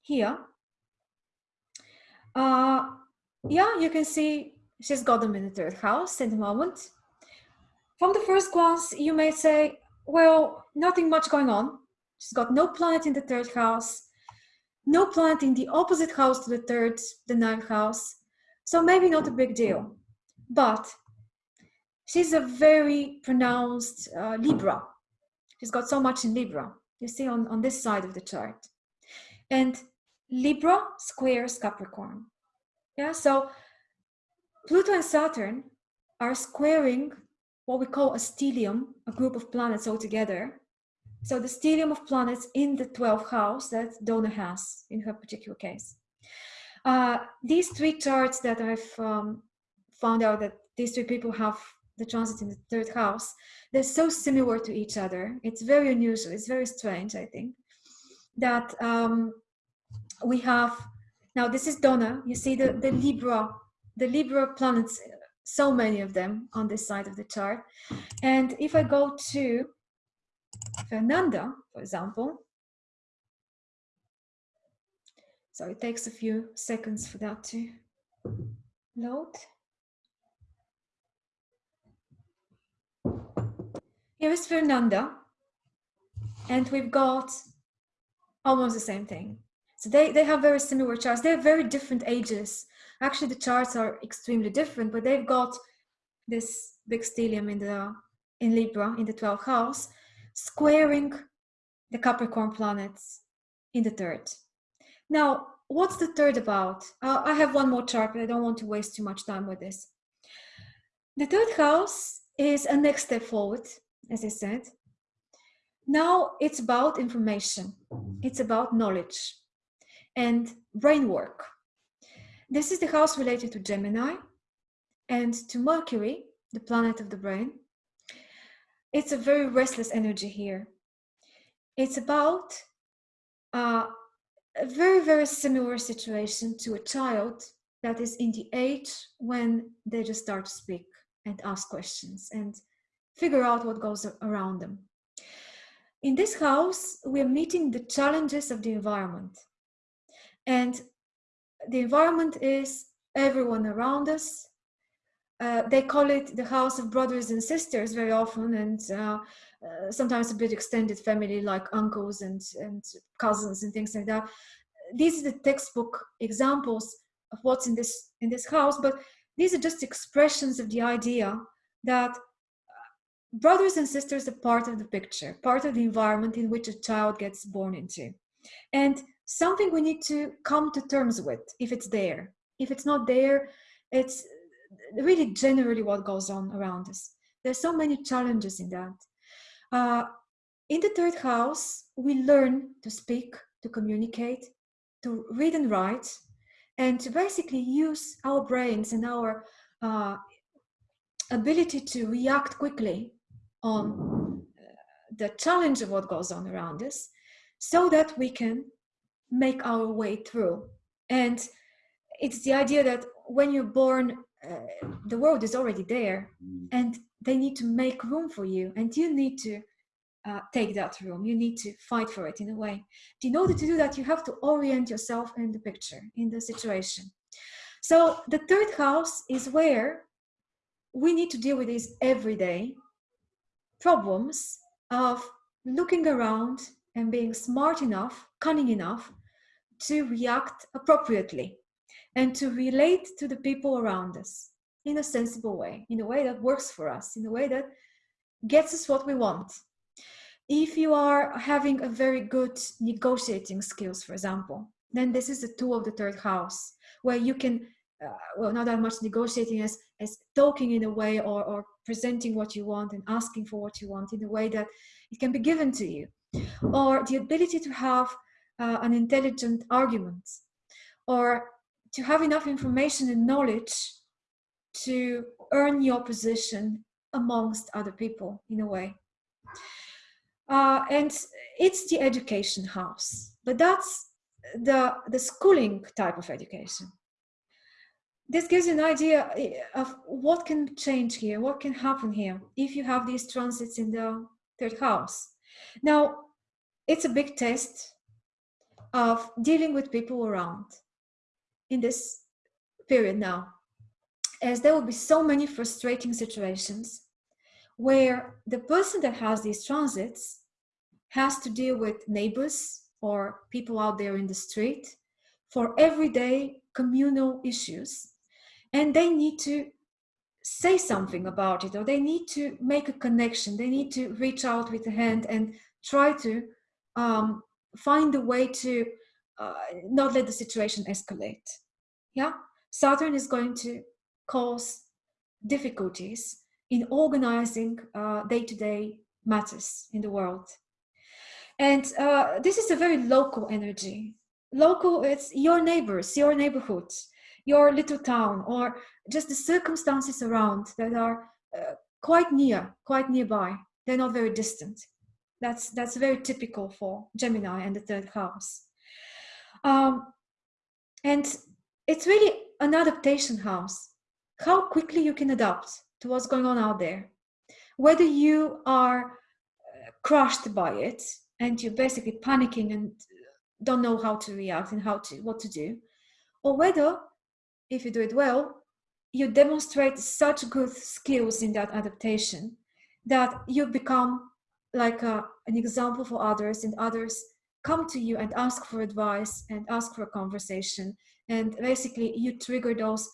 here, uh, yeah, you can see she's got them in the third house at the moment. From the first glance, you may say, well, nothing much going on. She's got no planet in the third house, no plant in the opposite house to the third, the ninth house. So maybe not a big deal. But she's a very pronounced uh, Libra. She's got so much in Libra. You see on, on this side of the chart. And Libra squares Capricorn. Yeah, so Pluto and Saturn are squaring what we call a stellium, a group of planets all together. So the stellium of planets in the 12th house that Donna has in her particular case. Uh, these three charts that I've um, found out that these three people have the transit in the third house, they're so similar to each other. It's very unusual. It's very strange, I think, that um, we have, now this is Donna. You see the, the Libra, the Libra planets so many of them on this side of the chart. And if I go to Fernanda, for example, so it takes a few seconds for that to load. Here is Fernanda, and we've got almost the same thing. So they, they have very similar charts. They're very different ages Actually, the charts are extremely different, but they've got this big stellium in the in Libra in the 12th house, squaring the Capricorn planets in the third. Now, what's the third about? Uh, I have one more chart, but I don't want to waste too much time with this. The third house is a next step forward, as I said. Now it's about information. It's about knowledge and brain work. This is the house related to Gemini and to Mercury, the planet of the brain. It's a very restless energy here. It's about uh, a very, very similar situation to a child that is in the age when they just start to speak and ask questions and figure out what goes around them. In this house, we are meeting the challenges of the environment. And the environment is everyone around us. Uh, they call it the house of brothers and sisters very often and uh, uh, sometimes a bit extended family like uncles and, and cousins and things like that. These are the textbook examples of what's in this, in this house, but these are just expressions of the idea that uh, brothers and sisters are part of the picture, part of the environment in which a child gets born into. And something we need to come to terms with if it's there. If it's not there, it's really generally what goes on around us. There's so many challenges in that. Uh, in the third house, we learn to speak, to communicate, to read and write, and to basically use our brains and our uh, ability to react quickly on uh, the challenge of what goes on around us so that we can make our way through. And it's the idea that when you're born, uh, the world is already there mm. and they need to make room for you and you need to uh, take that room. You need to fight for it in a way. In order to do that, you have to orient yourself in the picture, in the situation. So the third house is where we need to deal with these everyday problems of looking around and being smart enough, cunning enough to react appropriately and to relate to the people around us in a sensible way, in a way that works for us, in a way that gets us what we want if you are having a very good negotiating skills, for example, then this is the tool of the third house where you can, uh, well, not that much negotiating as, as talking in a way or, or presenting what you want and asking for what you want in a way that it can be given to you. Or the ability to have uh, an intelligent argument or to have enough information and knowledge to earn your position amongst other people in a way. Uh, and it's the education house, but that's the, the schooling type of education. This gives you an idea eh, of what can change here, what can happen here if you have these transits in the third house. Now, it's a big test of dealing with people around in this period now, as there will be so many frustrating situations where the person that has these transits has to deal with neighbors or people out there in the street for everyday communal issues. And they need to say something about it or they need to make a connection. They need to reach out with a hand and try to um, find a way to uh, not let the situation escalate yeah saturn is going to cause difficulties in organizing uh, day-to-day matters in the world. And uh, this is a very local energy. Local, it's your neighbors, your neighborhood, your little town, or just the circumstances around that are uh, quite near, quite nearby. They're not very distant. That's, that's very typical for Gemini and the third house. Um, and it's really an adaptation house. How quickly you can adapt to what's going on out there. Whether you are uh, crushed by it and you're basically panicking and don't know how to react and how to what to do, or whether, if you do it well, you demonstrate such good skills in that adaptation that you become like a, an example for others and others come to you and ask for advice and ask for a conversation and basically you trigger those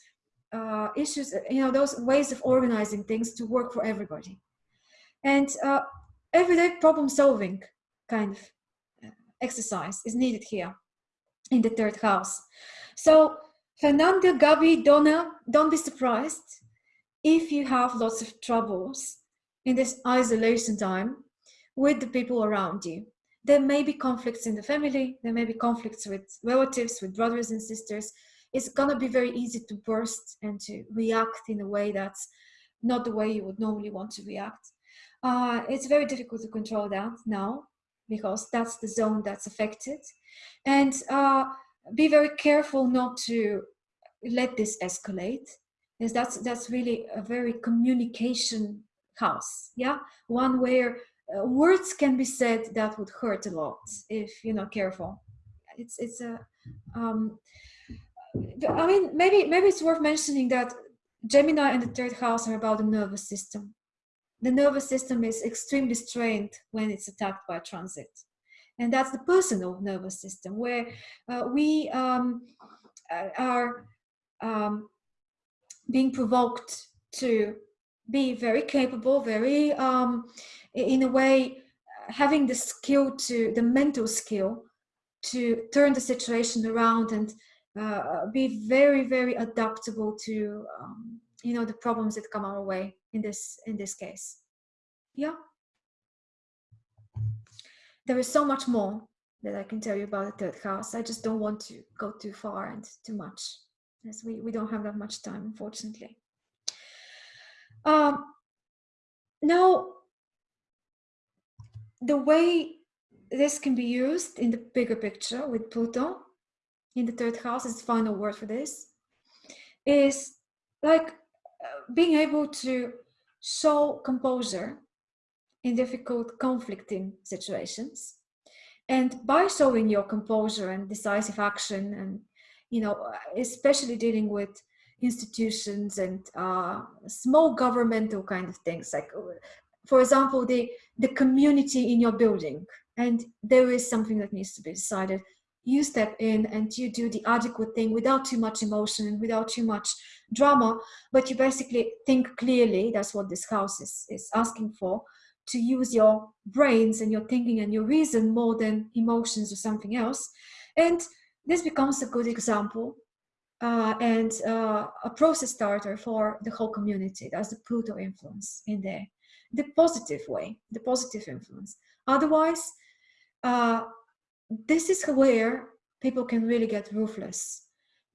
uh, issues, you know, those ways of organizing things to work for everybody. And uh, everyday problem solving kind of uh, exercise is needed here in the third house. So Fernanda, Gabi, Donna, don't be surprised if you have lots of troubles in this isolation time with the people around you. There may be conflicts in the family, there may be conflicts with relatives, with brothers and sisters, it's gonna be very easy to burst and to react in a way that's not the way you would normally want to react. Uh, it's very difficult to control that now because that's the zone that's affected. And uh, be very careful not to let this escalate because that's, that's really a very communication house. Yeah, one where uh, words can be said that would hurt a lot if you're not careful. It's, it's a, um, I mean, maybe maybe it's worth mentioning that Gemini and the third house are about the nervous system. The nervous system is extremely strained when it's attacked by transit. And that's the personal nervous system where uh, we um, are um, being provoked to be very capable, very, um, in a way, having the skill to, the mental skill to turn the situation around and uh, be very very adaptable to um, you know the problems that come our way in this in this case yeah there is so much more that I can tell you about the third house. I just don't want to go too far and too much, as we, we don't have that much time, unfortunately. Um, now, the way this can be used in the bigger picture with Pluto in the third house is the final word for this is like uh, being able to show composure in difficult conflicting situations. And by showing your composure and decisive action and you know especially dealing with institutions and uh, small governmental kind of things like for example the the community in your building. And there is something that needs to be decided. You step in and you do the adequate thing without too much emotion and without too much drama. But you basically think clearly. That's what this house is, is asking for to use your brains and your thinking and your reason more than emotions or something else. And this becomes a good example uh, and uh, a process starter for the whole community. That's the pluto influence in there the positive way the positive influence. Otherwise uh, this is where people can really get ruthless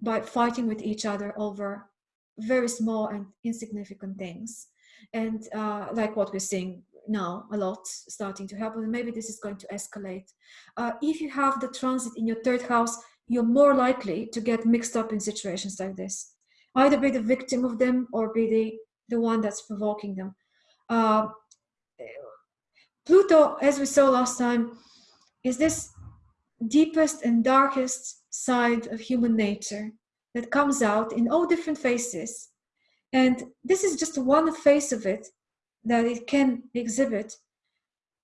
by fighting with each other over very small and insignificant things. And uh, like what we're seeing now a lot starting to happen maybe this is going to escalate. Uh, if you have the transit in your third house you're more likely to get mixed up in situations like this. Either be the victim of them or be the the one that's provoking them uh, pluto as we saw last time is this deepest and darkest side of human nature that comes out in all different faces. And this is just one face of it that it can exhibit,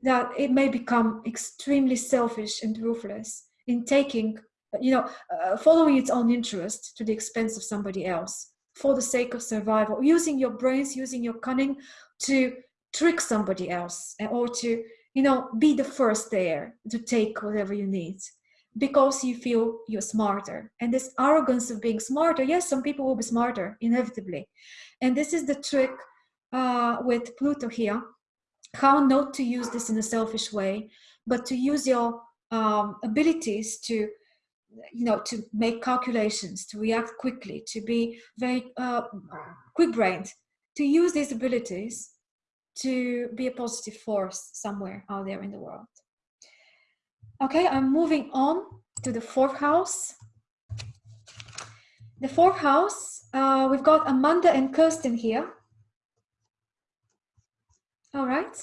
that it may become extremely selfish and ruthless in taking, you know, uh, following its own interest to the expense of somebody else for the sake of survival, using your brains, using your cunning to trick somebody else or to you know be the first there to take whatever you need because you feel you're smarter. And this arrogance of being smarter yes some people will be smarter inevitably. And this is the trick uh, with pluto here how not to use this in a selfish way but to use your um, abilities to you know to make calculations to react quickly to be very uh, quick brained to use these abilities to be a positive force somewhere out there in the world. Okay, I'm moving on to the fourth house. The fourth house, uh, we've got Amanda and Kirsten here. All right.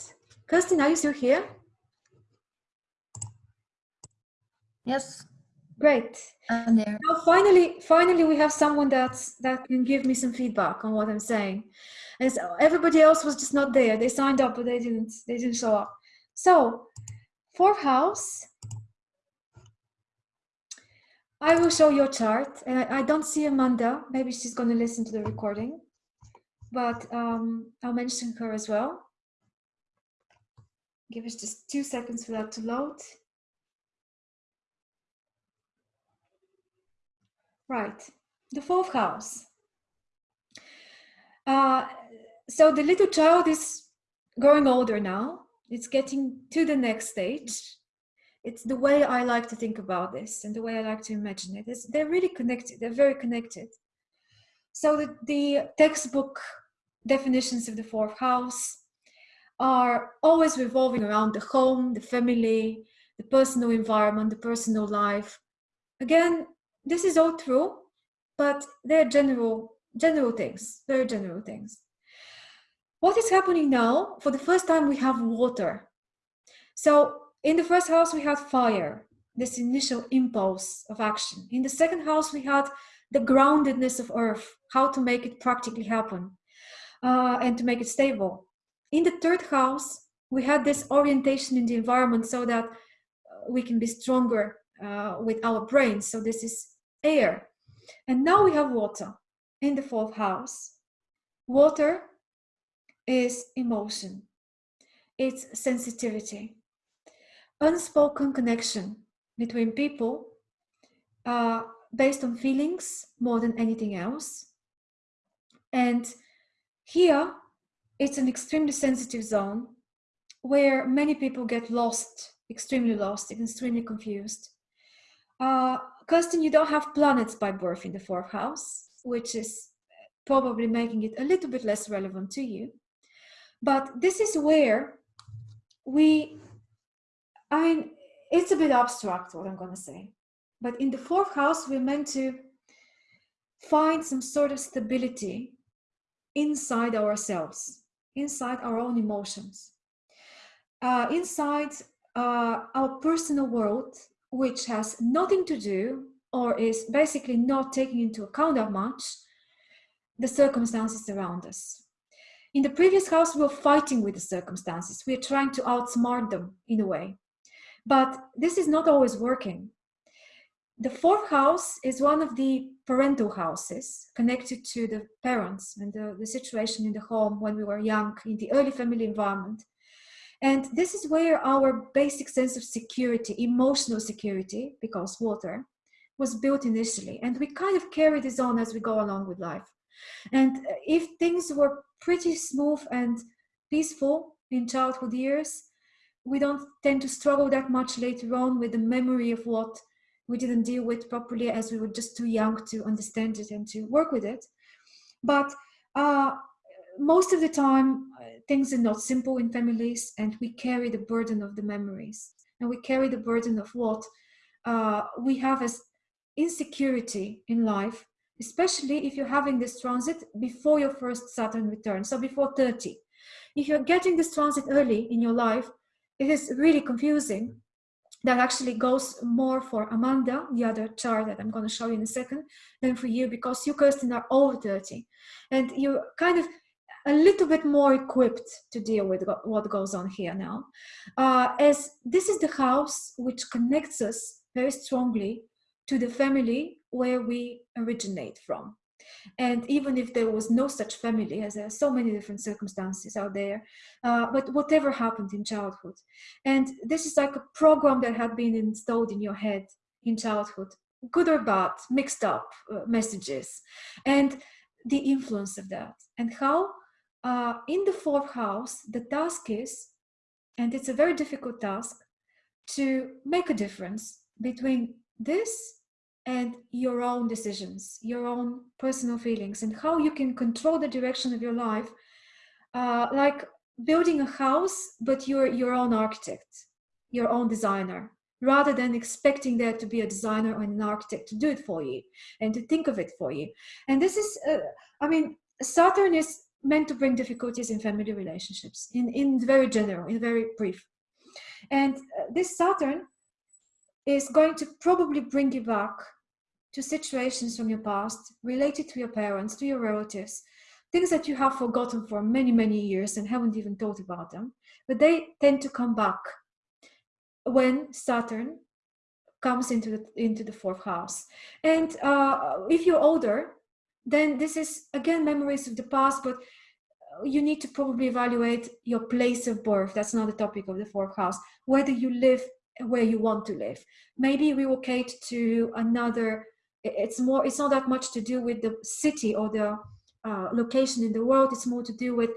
Kirsten, are you still here? Yes. Great. I'm there. Now, finally, finally, we have someone that's that can give me some feedback on what I'm saying. And so everybody else was just not there. They signed up but they didn't they didn't show up. So fourth house. I will show your chart and I, I don't see Amanda. Maybe she's going to listen to the recording. But um, I'll mention her as well. Give us just two seconds for that to load right the fourth house uh, so the little child is growing older now. It's getting to the next stage. It's the way I like to think about this and the way I like to imagine it. It's, they're really connected. They're very connected. So the, the textbook definitions of the fourth house are always revolving around the home, the family, the personal environment, the personal life. Again, this is all true, but they're general, general things, very general things. What is happening now? For the first time, we have water. So in the first house, we had fire, this initial impulse of action. In the second house, we had the groundedness of earth, how to make it practically happen uh, and to make it stable. In the third house, we had this orientation in the environment so that uh, we can be stronger uh, with our brains. So this is air. And now we have water in the fourth house. Water is emotion, it's sensitivity, unspoken connection between people uh, based on feelings more than anything else. And here, it's an extremely sensitive zone where many people get lost extremely lost, extremely confused. Uh, Kirsten, you don't have planets by birth in the fourth house, which is probably making it a little bit less relevant to you. But this is where we, I mean, it's a bit abstract what I'm going to say. But in the fourth house, we're meant to find some sort of stability inside ourselves, inside our own emotions, uh, inside uh, our personal world, which has nothing to do or is basically not taking into account that much the circumstances around us. In the previous house, we were fighting with the circumstances. We are trying to outsmart them in a way. But this is not always working. The fourth house is one of the parental houses connected to the parents and the, the situation in the home when we were young, in the early family environment. And this is where our basic sense of security, emotional security, because water, was built initially. And we kind of carry this on as we go along with life. And if things were pretty smooth and peaceful in childhood years, we don't tend to struggle that much later on with the memory of what we didn't deal with properly as we were just too young to understand it and to work with it. But uh, most of the time, uh, things are not simple in families, and we carry the burden of the memories, and we carry the burden of what uh, we have as insecurity in life, especially if you're having this transit before your first Saturn return, so before 30. If you're getting this transit early in your life, it is really confusing that actually goes more for Amanda, the other chart that I'm going to show you in a second, than for you because you, Kirsten, are over 30. And you're kind of a little bit more equipped to deal with what goes on here now. Uh, as this is the house which connects us very strongly to the family where we originate from. And even if there was no such family, as there are so many different circumstances out there, uh, but whatever happened in childhood. And this is like a program that had been installed in your head in childhood, good or bad, mixed up uh, messages, and the influence of that. And how uh, in the fourth house, the task is, and it's a very difficult task, to make a difference between this and your own decisions, your own personal feelings, and how you can control the direction of your life, uh, like building a house, but you're your own architect, your own designer, rather than expecting there to be a designer or an architect to do it for you and to think of it for you. And this is, uh, I mean, Saturn is meant to bring difficulties in family relationships, in, in very general, in very brief. And uh, this Saturn is going to probably bring you back to situations from your past related to your parents, to your relatives, things that you have forgotten for many, many years and haven't even thought about them. But they tend to come back when Saturn comes into the, into the fourth house. And uh, if you're older, then this is again memories of the past, but you need to probably evaluate your place of birth. That's not the topic of the fourth house. Whether you live where you want to live. Maybe relocate to another it's more it's not that much to do with the city or the uh, location in the world it's more to do with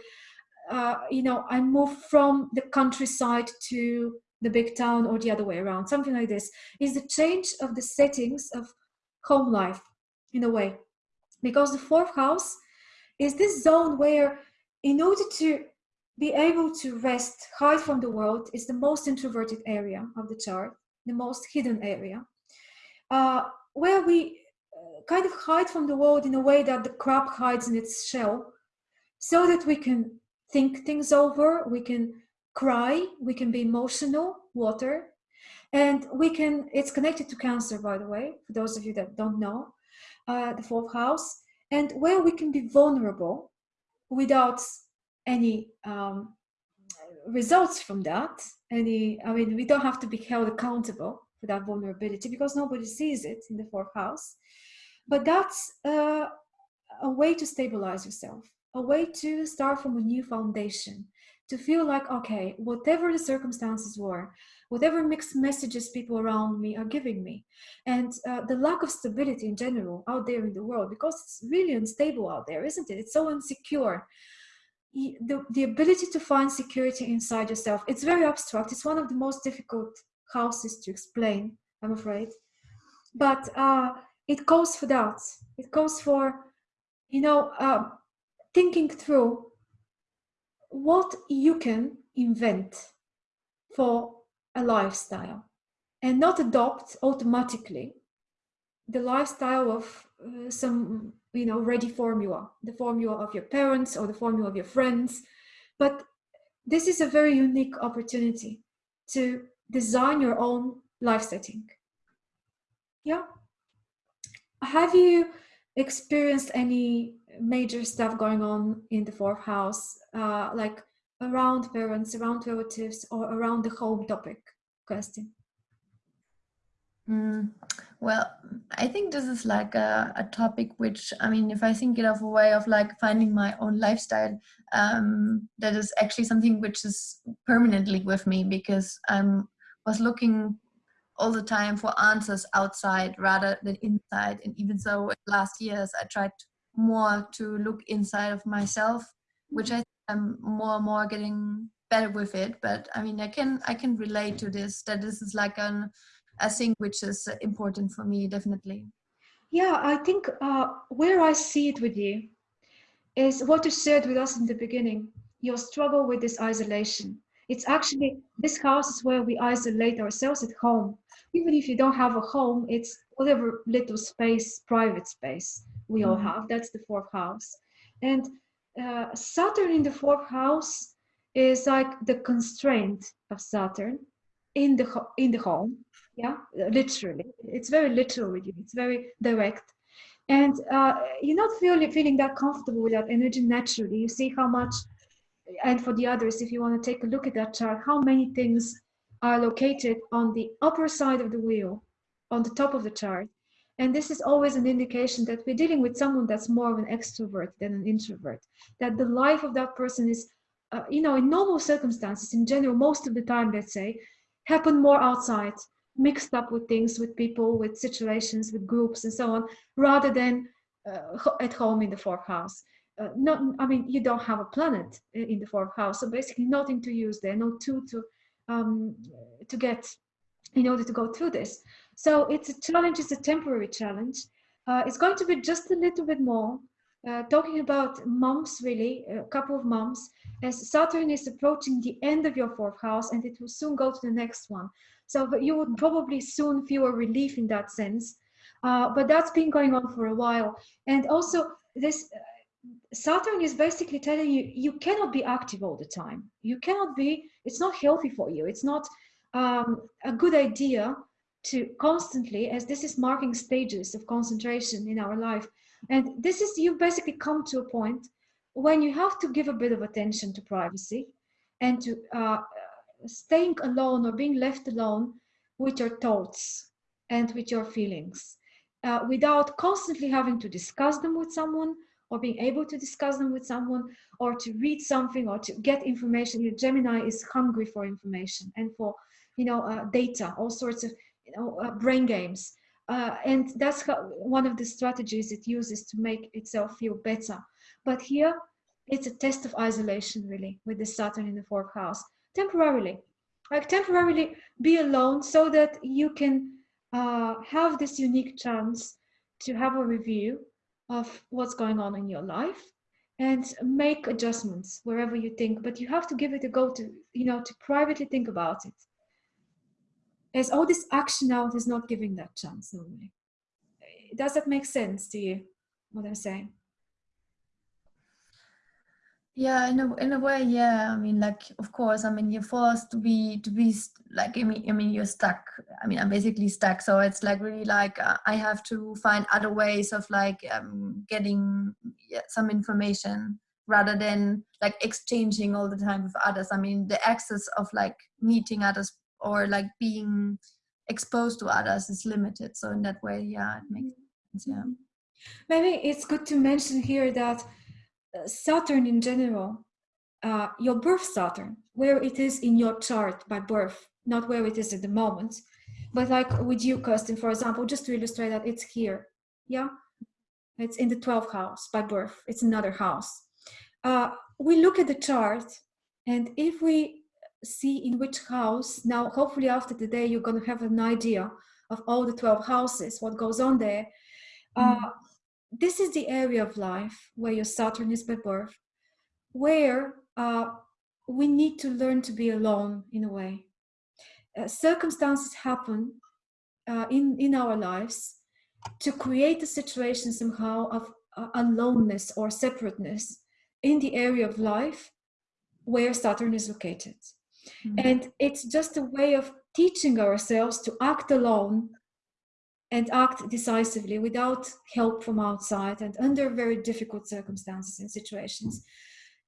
uh, you know i move from the countryside to the big town or the other way around something like this is the change of the settings of home life in a way because the fourth house is this zone where in order to be able to rest hide from the world is the most introverted area of the chart the most hidden area. Uh, where we uh, kind of hide from the world in a way that the crab hides in its shell so that we can think things over we can cry we can be emotional water and we can it's connected to cancer by the way for those of you that don't know uh, the fourth house and where we can be vulnerable without any um, results from that any i mean we don't have to be held accountable for that vulnerability because nobody sees it in the fourth house. But that's uh, a way to stabilize yourself, a way to start from a new foundation, to feel like, okay, whatever the circumstances were, whatever mixed messages people around me are giving me, and uh, the lack of stability in general out there in the world, because it's really unstable out there, isn't it? It's so insecure. the, the ability to find security inside yourself. It's very abstract. It's one of the most difficult houses to explain, I'm afraid. But uh, it calls for that. It calls for, you know, uh, thinking through what you can invent for a lifestyle and not adopt automatically the lifestyle of uh, some you know ready formula the formula of your parents or the formula of your friends. But this is a very unique opportunity to design your own life setting. Yeah. Have you experienced any major stuff going on in the fourth house uh, like around parents around relatives or around the home topic question Mm, well, I think this is like a, a topic which, I mean, if I think it of a way of like finding my own lifestyle, um, that is actually something which is permanently with me because I was looking all the time for answers outside rather than inside. And even so, last years, I tried more to look inside of myself, which I am more and more getting better with it. But I mean, I can I can relate to this that this is like an a thing which is important for me, definitely. Yeah, I think uh, where I see it with you is what you shared with us in the beginning your struggle with this isolation. It's actually this house is where we isolate ourselves at home. Even if you don't have a home, it's whatever little space, private space we all mm-hmm. have. That's the fourth house. And uh, Saturn in the fourth house is like the constraint of Saturn in the in the home. Yeah literally. It's very literal with you. It's very direct. And uh, you're not feeling feeling that comfortable with that energy naturally. You see how much and for the others if you want to take a look at that chart how many things are located on the upper side of the wheel on the top of the chart and this is always an indication that we're dealing with someone that's more of an extrovert than an introvert that the life of that person is uh, you know in normal circumstances in general most of the time let's say happen more outside mixed up with things, with people, with situations, with groups, and so on, rather than uh, at home in the fourth house. Uh, not, I mean, you don't have a planet in the fourth house, so basically nothing to use there, no tool to um, to get in order to go through this. So it's a challenge. It's a temporary challenge. Uh, it's going to be just a little bit more. Uh, talking about moms, really, a couple of moms, as Saturn is approaching the end of your fourth house and it will soon go to the next one. So you would probably soon feel a relief in that sense. Uh, but that's been going on for a while. And also this uh, Saturn is basically telling you you cannot be active all the time. You cannot be, it's not healthy for you. It's not um, a good idea to constantly, as this is marking stages of concentration in our life. And this is, you basically come to a point when you have to give a bit of attention to privacy and to uh, staying alone or being left alone with your thoughts and with your feelings uh, without constantly having to discuss them with someone or being able to discuss them with someone or to read something or to get information. Gemini is hungry for information and for, you know, uh, data, all sorts of, you know, uh, brain games. Uh, and that's how, one of the strategies it uses to make itself feel better. But here, it's a test of isolation, really, with the Saturn in the fourth house temporarily like temporarily be alone so that you can uh, have this unique chance to have a review of what's going on in your life and make adjustments wherever you think but you have to give it a go to you know to privately think about it as all this action out is not giving that chance normally does that make sense to you what i'm saying? Yeah in a, in a way yeah. I mean like of course i mean you're forced to be to be like i mean i mean you're stuck. I mean i'm basically stuck. So it's like really like uh, i have to find other ways of like um, getting yeah, some information rather than like exchanging all the time with others. I mean the access of like meeting others or like being exposed to others is limited so in that way yeah it makes sense yeah maybe it's good to mention here that Saturn in general, uh, your birth Saturn, where it is in your chart by birth, not where it is at the moment, but like with you, Kirsten, for example, just to illustrate that it's here. Yeah, it's in the 12th house by birth. It's another house. Uh, we look at the chart and if we see in which house. Now hopefully after today you're going to have an idea of all the 12 houses what goes on there. Uh, mm. this is the area of life where your saturn is by birth where uh, we need to learn to be alone in a way. Uh, circumstances happen uh, in in our lives to create a situation somehow of uh, aloneness or separateness in the area of life where saturn is located Mm-hmm. And it's just a way of teaching ourselves to act alone and act decisively without help from outside and under very difficult circumstances and situations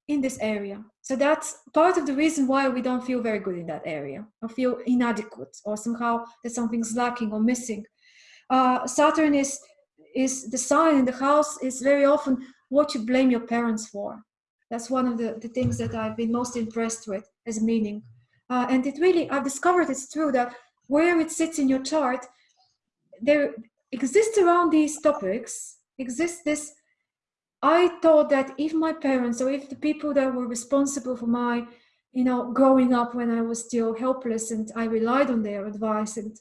in this area. So that's part of the reason why we don't feel very good in that area or feel inadequate or somehow that something's lacking or missing. Uh, Saturn is is the sign in the house is very often what you blame your parents for. That's one of the, the things that I've been most impressed with as meaning. Uh, and it really, I've discovered it's true that where it sits in your chart, there exists around these topics, exists this. I thought that if my parents or if the people that were responsible for my, you know, growing up when I was still helpless and I relied on their advice and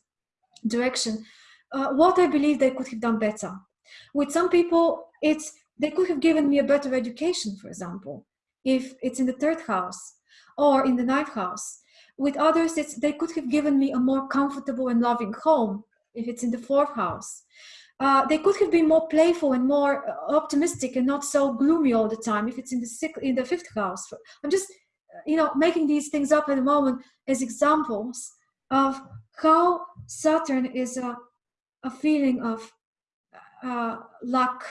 direction, uh, what I believe they could have done better. With some people, it's they could have given me a better education, for example, if it's in the third house or in the ninth house. With others, it's, they could have given me a more comfortable and loving home if it's in the fourth house. Uh, they could have been more playful and more uh, optimistic and not so gloomy all the time if it's in the sixth, in the fifth house. I'm just, uh, you know, making these things up at the moment as examples of how Saturn is a, a feeling of uh, lack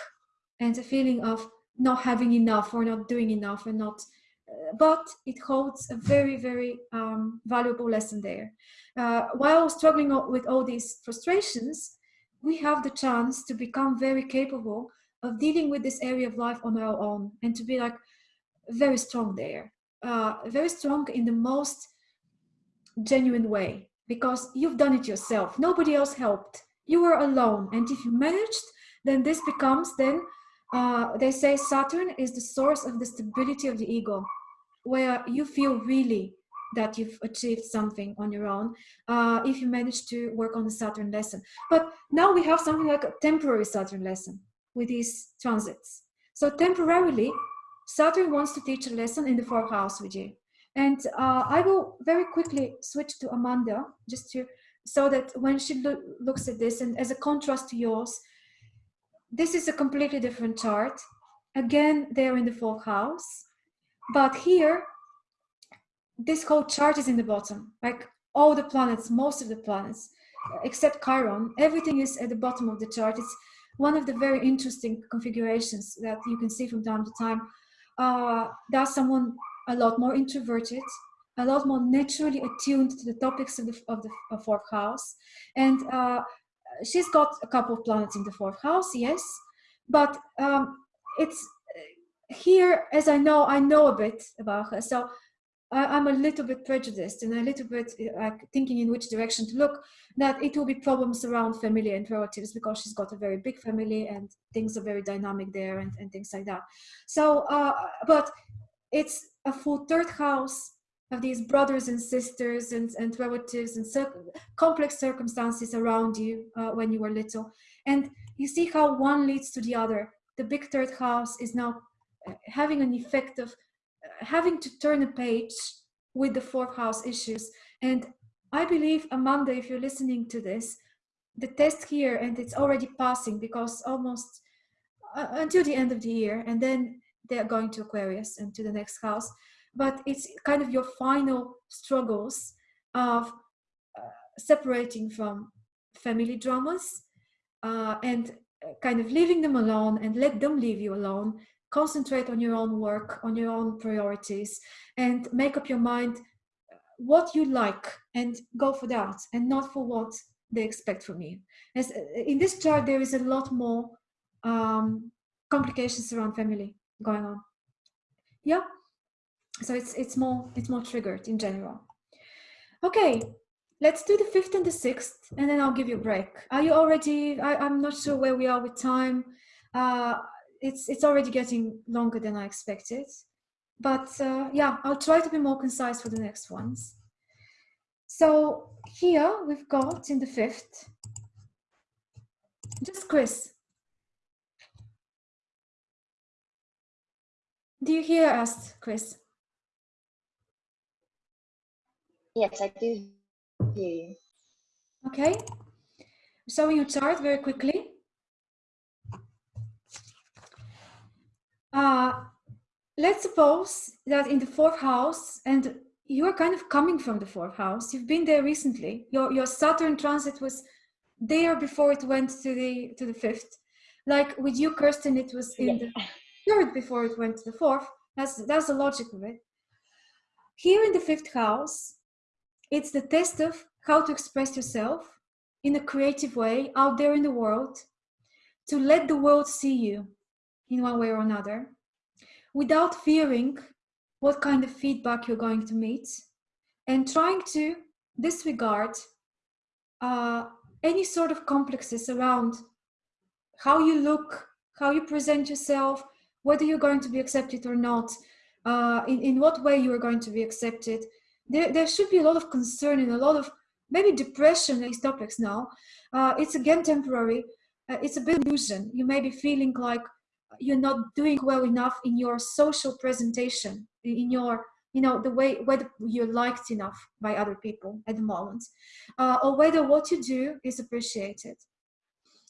and a feeling of not having enough or not doing enough and not but it holds a very, very um, valuable lesson there. Uh, while struggling with all these frustrations, we have the chance to become very capable of dealing with this area of life on our own and to be like very strong there, uh, very strong in the most genuine way because you've done it yourself. Nobody else helped. You were alone. And if you managed, then this becomes then, uh, they say Saturn is the source of the stability of the ego where you feel really that you've achieved something on your own uh, if you manage to work on the Saturn lesson. But now we have something like a temporary Saturn lesson with these transits. So temporarily, Saturn wants to teach a lesson in the fourth house with you. And uh, I will very quickly switch to Amanda just to so that when she lo looks at this and as a contrast to yours, this is a completely different chart. Again, they're in the fourth house. But here, this whole chart is in the bottom. Like all the planets, most of the planets, except Chiron, everything is at the bottom of the chart. It's one of the very interesting configurations that you can see from time to time. Uh, there's someone a lot more introverted, a lot more naturally attuned to the topics of the, of the fourth house. And uh, she's got a couple of planets in the fourth house, yes, but um, it's here, as I know, I know a bit about her. So I, am a little bit prejudiced and a little bit like thinking in which direction to look, that it will be problems around family and relatives because she's got a very big family and things are very dynamic there and, and things like that. So, uh, but it's a full third house of these brothers and sisters and, and relatives and cir complex circumstances around you uh, when you were little. And you see how one leads to the other. The big third house is now having an effect of uh, having to turn a page with the fourth house issues. And I believe, Amanda, if you're listening to this, the test here, and it's already passing because almost uh, until the end of the year, and then they're going to Aquarius and to the next house. But it's kind of your final struggles of uh, separating from family dramas uh, and uh, kind of leaving them alone and let them leave you alone concentrate on your own work, on your own priorities, and make up your mind what you like and go for that and not for what they expect from you. As in this chart, there is a lot more um, complications around family going on. Yeah, so it's it's more it's more triggered in general. Okay, let's do the fifth and the sixth, and then I'll give you a break. Are you already? I, am not sure where we are with time. Uh, it's it's already getting longer than I expected. but uh, yeah, I'll try to be more concise for the next ones. So here we've got in the fifth, just Chris. Do you hear us, Chris? Yes, I do hear you. Okay. Showing your chart very quickly. Uh, let's suppose that in the fourth house, and you are kind of coming from the fourth house, you've been there recently. Your your Saturn transit was there before it went to the to the fifth. Like with you, Kirsten, it was in the third before it went to the fourth. That's that's the logic of it. Here in the fifth house, it's the test of how to express yourself in a creative way out there in the world, to let the world see you in one way or another, without fearing what kind of feedback you're going to meet, and trying to disregard uh, any sort of complexes around how you look, how you present yourself, whether you're going to be accepted or not, uh, in, in what way you are going to be accepted. There, there should be a lot of concern and a lot of maybe depression, these topics now. Uh, it's again temporary. Uh, it's a bit illusion. You may be feeling like you're not doing well enough in your social presentation, in your, you know, the way whether you're liked enough by other people at the moment, uh, or whether what you do is appreciated.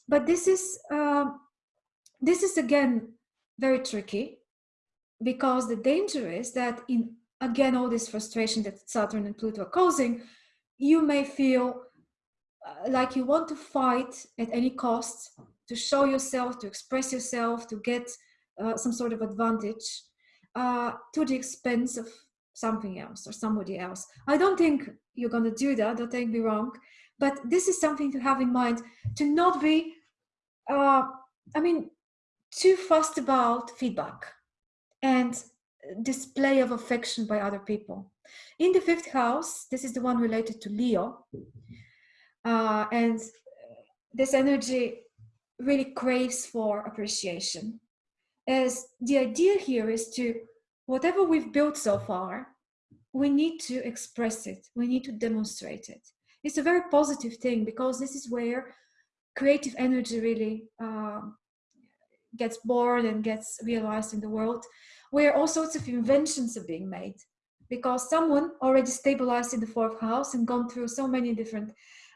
But this is, um, this is again very tricky because the danger is that in again all this frustration that Saturn and Pluto are causing, you may feel uh, like you want to fight at any cost to show yourself, to express yourself, to get uh, some sort of advantage uh, to the expense of something else or somebody else. I don't think you're going to do that, don't take me wrong, but this is something to have in mind to not be, uh, I mean, too fast about feedback and display of affection by other people. In the fifth house, this is the one related to Leo, uh, and this energy really craves for appreciation. As the idea here is to, whatever we've built so far, we need to express it, we need to demonstrate it. It's a very positive thing because this is where creative energy really uh, gets born and gets realized in the world, where all sorts of inventions are being made because someone already stabilized in the fourth house and gone through so many different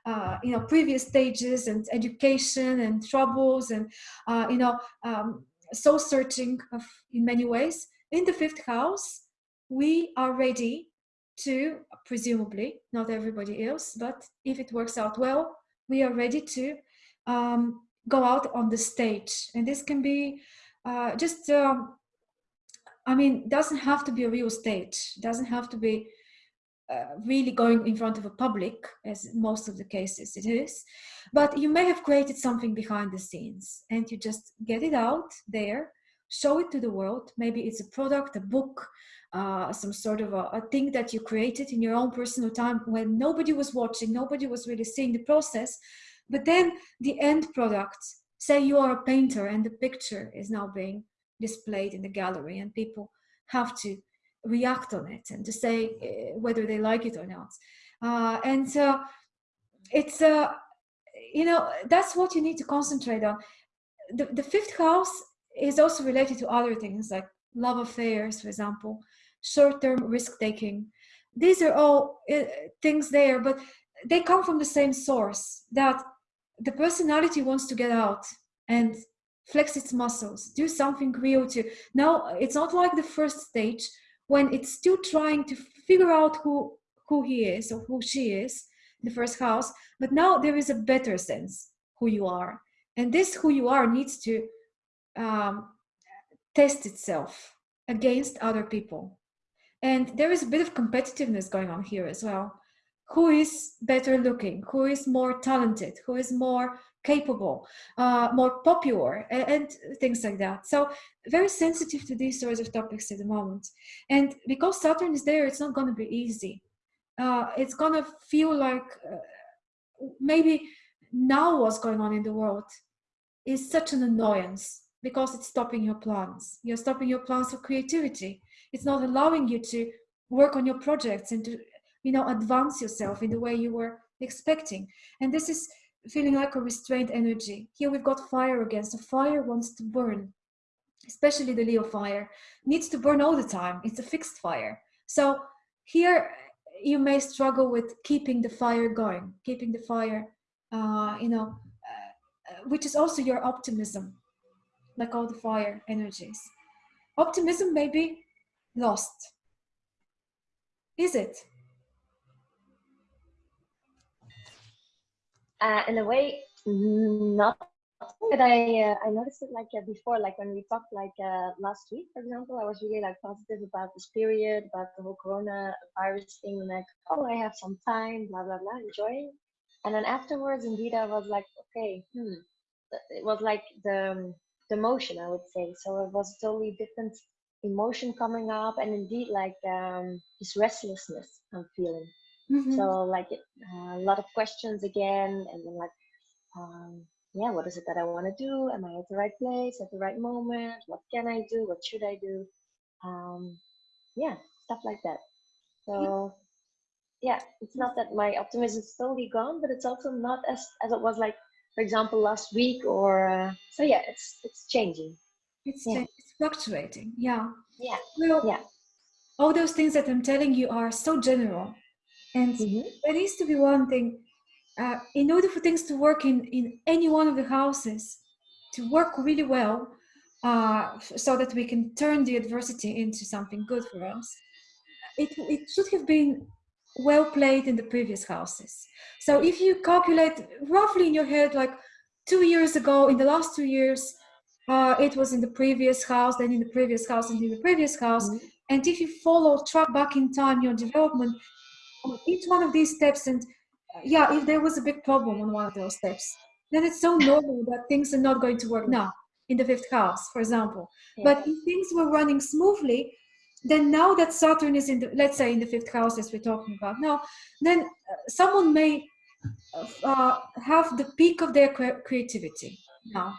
uh, you know previous stages and education and troubles and uh, you know um, soul searching of, in many ways. In the fifth house we are ready to presumably not everybody else but if it works out well we are ready to um, go out on the stage. And this can be uh, just um, I mean, doesn't have to be a real stage. Doesn't have to be uh, really going in front of a public, as most of the cases it is. But you may have created something behind the scenes, and you just get it out there, show it to the world. Maybe it's a product, a book, uh, some sort of a, a, thing that you created in your own personal time when nobody was watching, nobody was really seeing the process. But then the end product, say you are a painter and the picture is now being displayed in the gallery and people have to react on it and to say uh, whether they like it or not. Uh, and so it's uh, you know that's what you need to concentrate on. The, the fifth house is also related to other things like love affairs for example short-term risk-taking these are all uh, things there but they come from the same source that the personality wants to get out and flex its muscles, do something real to. Now, it's not like the first stage when it's still trying to figure out who, who he is or who she is, the first house, but now there is a better sense who you are. And this who you are needs to um, test itself against other people. And there is a bit of competitiveness going on here as well. Who is better looking? Who is more talented? Who is more capable, uh, more popular, and, and, things like that. So very sensitive to these sorts of topics at the moment. And because Saturn is there, it's not going to be easy. Uh, it's going to feel like uh, maybe now what's going on in the world is such an annoyance because it's stopping your plans. You're stopping your plans for creativity. it's not allowing you to work on your projects and to you know advance yourself in the way you were expecting and this is feeling like a restrained energy. Here we've got fire again. So fire wants to burn especially the leo fire needs to burn all the time. It's a fixed fire. So here you may struggle with keeping the fire going keeping the fire uh, you know uh, which is also your optimism like all the fire energies. Optimism may be lost. Is it uh, in a way not but I uh, I noticed it like uh, before, like when we talked like uh, last week, for example, I was really like positive about this period, about the whole Corona virus thing, like oh I have some time, blah blah blah, enjoying. And then afterwards, indeed, I was like okay, hmm. It was like the um, the motion, I would say. So it was totally different emotion coming up, and indeed like um, this restlessness I'm feeling. Mm-hmm. So like uh, a lot of questions again, and then like. Um, yeah, what is it that I want to do? Am I at the right place at the right moment? What can I do? What should I do? Um, yeah, stuff like that. So yeah, it's not that my optimism is totally gone, but it's also not as as it was like, for example, last week or uh, so. Yeah, it's it's changing. It's yeah. it's fluctuating. Yeah. Yeah. Well, yeah. All those things that I'm telling you are so general, and mm-hmm. there needs to be one thing uh, in order for things to work in, in any one of the houses, to work really well, uh, so that we can turn the adversity into something good for us, it, it should have been well played in the previous houses. So if you calculate roughly in your head, like two years ago, in the last two years, uh, it was in the previous house, then in the previous house, and in the previous house. Mm-hmm. And if you follow, track back in time your development, each one of these steps and yeah, if there was a big problem on one of those steps, then it's so normal that things are not going to work now in the fifth house, for example. Yeah. But if things were running smoothly, then now that Saturn is in the, let's say in the fifth house as we're talking about now, then uh, someone may uh, have the peak of their cre- creativity now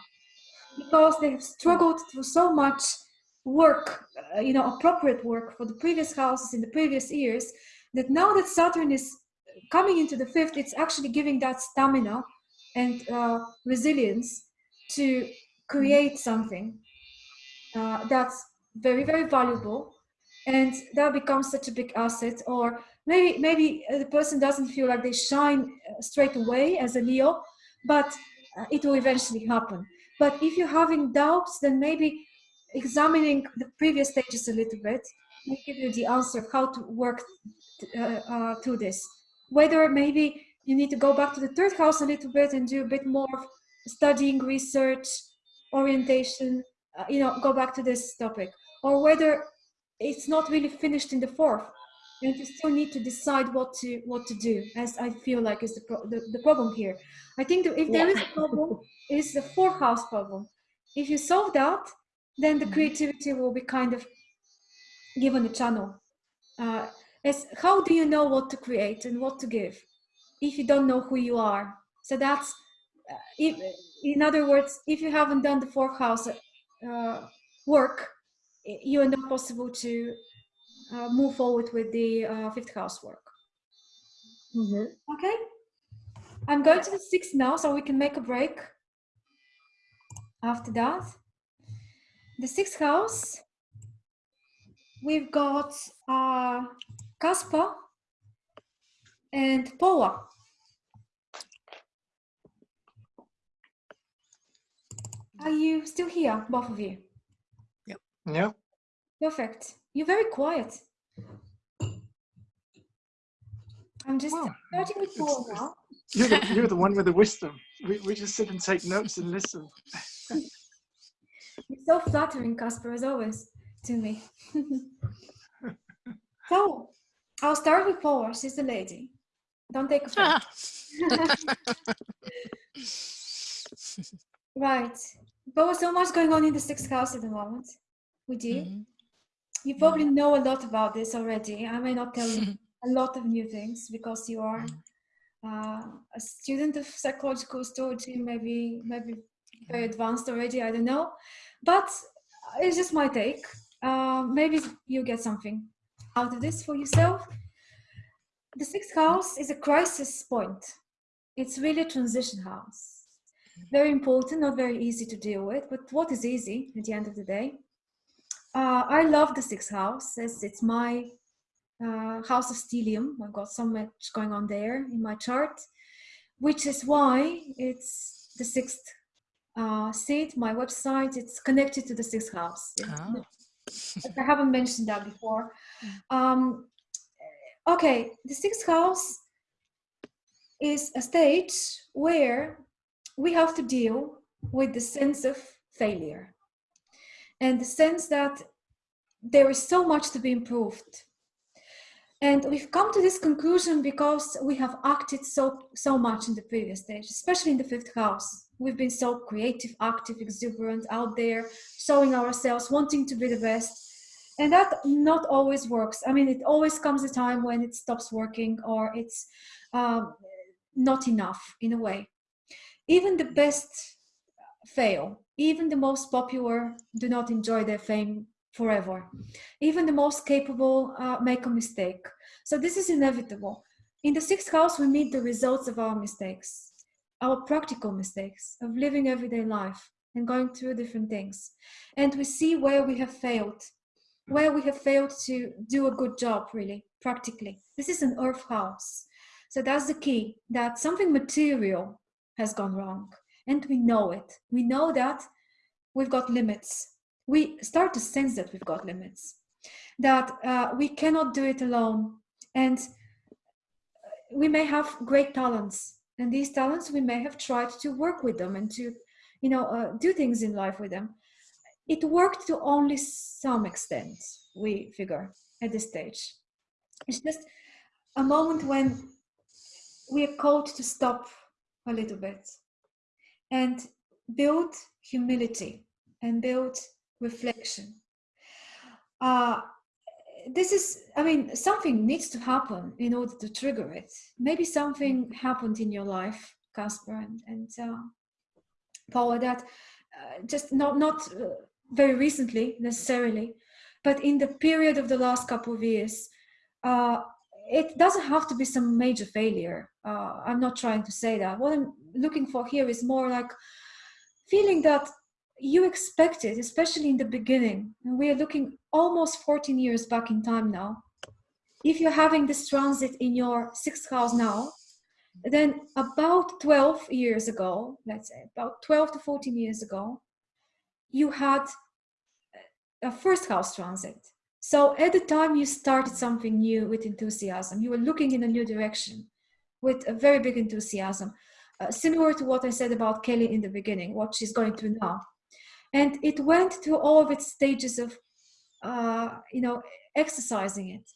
because they have struggled through so much work, uh, you know, appropriate work for the previous houses in the previous years, that now that Saturn is coming into the fifth, it's actually giving that stamina and uh, resilience to create something uh, that's very, very valuable. And that becomes such a big asset. Or maybe, maybe the person doesn't feel like they shine uh, straight away as a Leo, but uh, it will eventually happen. But if you're having doubts, then maybe examining the previous stages a little bit will give you the answer of how to work uh, uh, through this. Whether maybe you need to go back to the third house a little bit and do a bit more studying, research, orientation, uh, you know, go back to this topic, or whether it's not really finished in the fourth and you still need to decide what to what to do as i feel like is the pro- the, the, problem here. I think that if there yeah. is a problem it's the fourth house problem. If you solve that then the mm-hmm. creativity will be kind of given a channel. Uh, is how do you know what to create and what to give if you don't know who you are? So that's uh, if, in other words if you haven't done the fourth house uh, work you are not possible to uh, move forward with the uh, fifth house work. Mm-hmm. okay. I'm going to the sixth now so we can make a break after that. The sixth house we've got uh, Casper and Paula. Are you still here, both of you? Yep. Yeah. Perfect. You're very quiet. I'm just well, starting with Paula now. You're the, you're the one with the wisdom. We, we just sit and take notes and listen. [LAUGHS] you're so flattering, Casper, as always, to me. so, I'll start with Paula. She's the lady. Don't take offense. Ah. [LAUGHS] right. Paula, so much going on in the sixth house at the moment with you. Mm-hmm. You probably yeah. know a lot about this already. I may not tell you [LAUGHS] a lot of new things because you are mm-hmm. uh, a student of psychological astrology, maybe maybe very mm-hmm. advanced already. I don't know, but uh, it's just my take. Uh, maybe you get something out of this for yourself. The sixth house is a crisis point. It's really a transition house. Very important, not very easy to deal with, but what is easy at the end of the day? Uh, I love the sixth house as it's my uh, house of stellium. I've got so much going on there in my chart, which is why it's the sixth uh, seat, my website, it's connected to the sixth house. Oh. I haven't mentioned that before. Um, okay, the sixth house is a stage where we have to deal with the sense of failure and the sense that there is so much to be improved. And we've come to this conclusion because we have acted so so much in the previous stage, especially in the fifth house. We've been so creative, active, exuberant, out there, showing ourselves, wanting to be the best. And that not always works. I mean, it always comes a time when it stops working or it's um, not enough in a way. Even the best fail. Even the most popular do not enjoy their fame forever. Even the most capable uh, make a mistake. So this is inevitable. In the sixth house, we meet the results of our mistakes, our practical mistakes of living everyday life and going through different things. And we see where we have failed, where we have failed to do a good job, really, practically. This is an earth house. So that's the key, that something material has gone wrong. And we know it. We know that we've got limits we start to sense that we've got limits, that uh, we cannot do it alone. And we may have great talents, and these talents we may have tried to work with them and to, you know, uh, do things in life with them. It worked to only some extent, we figure, at this stage. It's just a moment when we are called to stop a little bit and build humility and build reflection. Uh, this is, I mean, something needs to happen in order to trigger it. Maybe something happened in your life, Casper and, and uh, Paula, that uh, just not, not uh, very recently necessarily, but in the period of the last couple of years, uh, it doesn't have to be some major failure. Uh, I'm not trying to say that. What I'm looking for here is more like feeling that you expect it, especially in the beginning. We are looking almost 14 years back in time now. If you're having this transit in your sixth house now, then about 12 years ago, let's say about 12 to 14 years ago, you had a first house transit. So at the time you started something new with enthusiasm, you were looking in a new direction with a very big enthusiasm. Uh, similar to what I said about Kelly in the beginning, what she's going through now and it went through all of its stages of uh, you know exercising it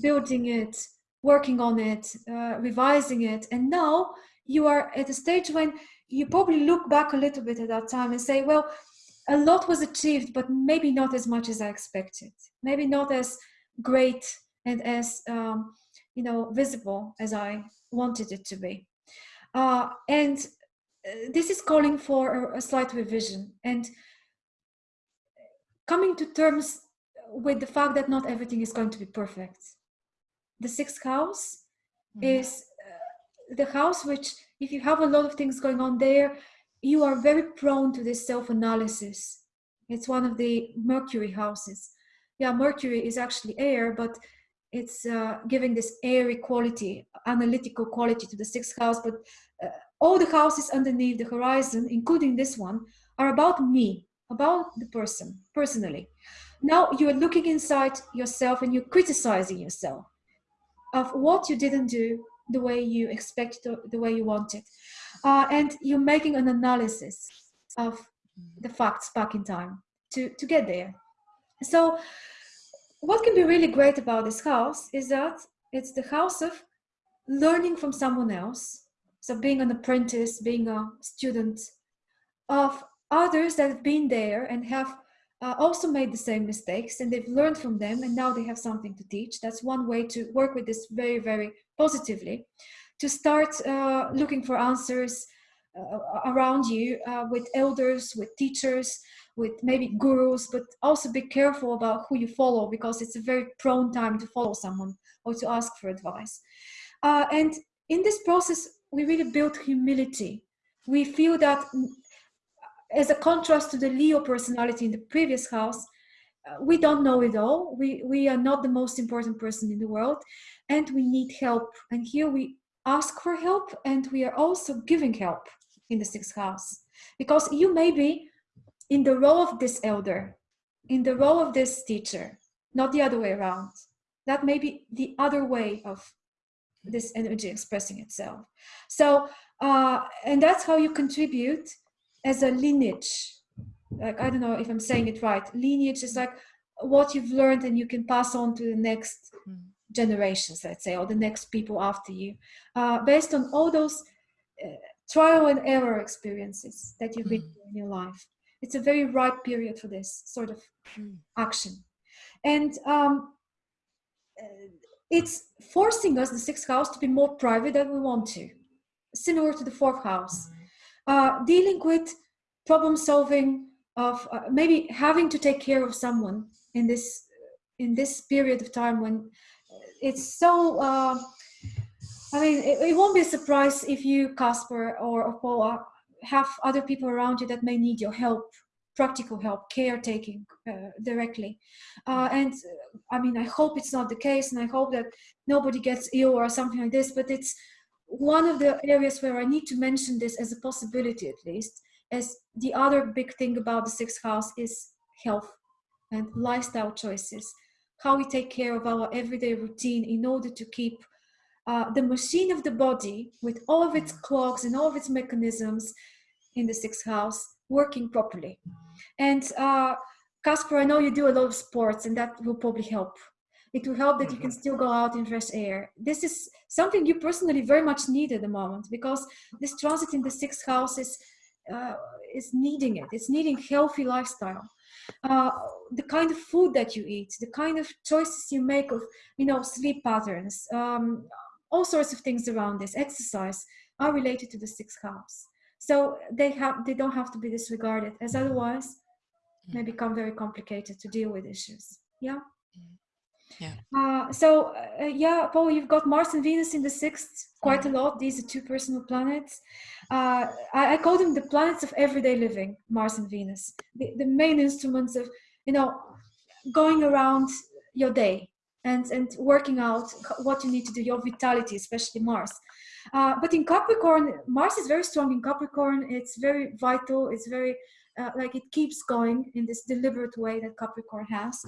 building it working on it uh, revising it. And now you are at a stage when you probably look back a little bit at that time and say well a lot was achieved but maybe not as much as i expected. Maybe not as great and as um, you know visible as i wanted it to be. Uh, and uh, this is calling for a, a slight revision. And coming to terms with the fact that not everything is going to be perfect. The sixth house mm. is uh, the house which, if you have a lot of things going on there, you are very prone to this self-analysis. It's one of the Mercury houses. Yeah, Mercury is actually air, but it's uh, giving this airy quality, analytical quality to the sixth house. But uh, all the houses underneath the horizon, including this one, are about me about the person personally. Now you're looking inside yourself and you're criticizing yourself of what you didn't do the way you expected, the way you wanted. Uh, and you're making an analysis of the facts back in time to, to get there. So what can be really great about this house is that it's the house of learning from someone else. So being an apprentice, being a student, of others that have been there and have uh, also made the same mistakes and they've learned from them and now they have something to teach. That's one way to work with this very, very positively. To start uh, looking for answers uh, around you uh, with elders, with teachers, with maybe gurus, but also be careful about who you follow because it's a very prone time to follow someone or to ask for advice. Uh, and in this process, we really build humility. We feel that as a contrast to the Leo personality in the previous house, uh, we don't know it all. We, we are not the most important person in the world and we need help. And here we ask for help and we are also giving help in the sixth house because you may be in the role of this elder, in the role of this teacher, not the other way around. That may be the other way of this energy expressing itself. So, uh, and that's how you contribute as a lineage. Like, I don't know if I'm saying it right. Lineage is like what you've learned and you can pass on to the next mm. generations, let's say, or the next people after you, uh, based on all those uh, trial and error experiences that you've been mm. in your life. It's a very ripe period for this sort of mm. action. And um, it's forcing us, the sixth house, to be more private than we want to, similar to the fourth house. Uh, dealing with problem solving of uh, maybe having to take care of someone in this in this period of time when it's so uh, I mean, it, it, won't be a surprise if you, Casper or Paula, have other people around you that may need your help, practical help, caretaking uh, directly. Uh, and uh, I mean, I hope it's not the case, and I hope that nobody gets ill or something like this. But it's one of the areas where I need to mention this as a possibility, at least. As the other big thing about the sixth house is health and lifestyle choices, how we take care of our everyday routine in order to keep uh, the machine of the body with all of its clocks and all of its mechanisms in the sixth house working properly. And uh, Casper, I know you do a lot of sports and that will probably help. It will help that you can mm-hmm. still go out in fresh air. This is something you personally very much need at the moment because this transit in the sixth house is, uh, is needing it. It's needing healthy lifestyle. Uh, the kind of food that you eat, the kind of choices you make of, you know, sleep patterns, um, all sorts of things around this exercise are related to the sixth house. So they have they don't have to be disregarded, as otherwise may mm. become very complicated to deal with issues. Yeah. Yeah. Uh, so uh, yeah, Paul, you've got Mars and Venus in the sixth quite a lot. These are two personal planets. Uh, I, I, call them the planets of everyday living, Mars and Venus. The, the main instruments of you know going around your day and, and working out what you need to do, your vitality, especially Mars. Uh, but in Capricorn, Mars is very strong in Capricorn. It's very vital. It's very uh, like it keeps going in this deliberate way that Capricorn has.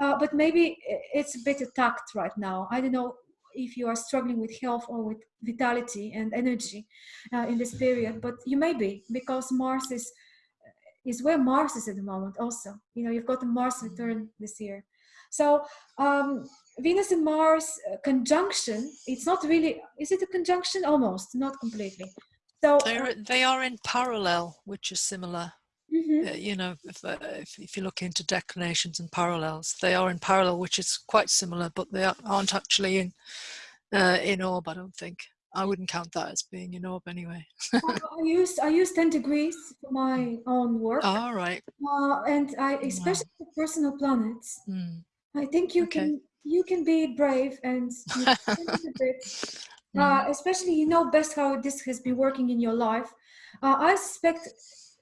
Uh, but maybe it's a bit attacked right now. I don't know if you are struggling with health or with vitality and energy uh, in this period, but you may be because Mars is is where Mars is at the moment. Also, you know, you've got the Mars return this year. So um, Venus and Mars uh, conjunction, it's not really, is it a conjunction? Almost, not completely. So they are in parallel, which is similar. Mm-hmm. Uh, you know, if, uh, if, if, you look into declinations and parallels, they are in parallel, which is quite similar, but they aren't actually in uh, in orb. I don't think. I wouldn't count that as being in orb anyway. [LAUGHS] I use I use ten degrees for my own work. All right. Uh, and I especially wow. personal planets. Mm. I think you okay. can you can be brave and [LAUGHS] bit, uh, mm-hmm. especially you know best how this has been working in your life. Uh, I suspect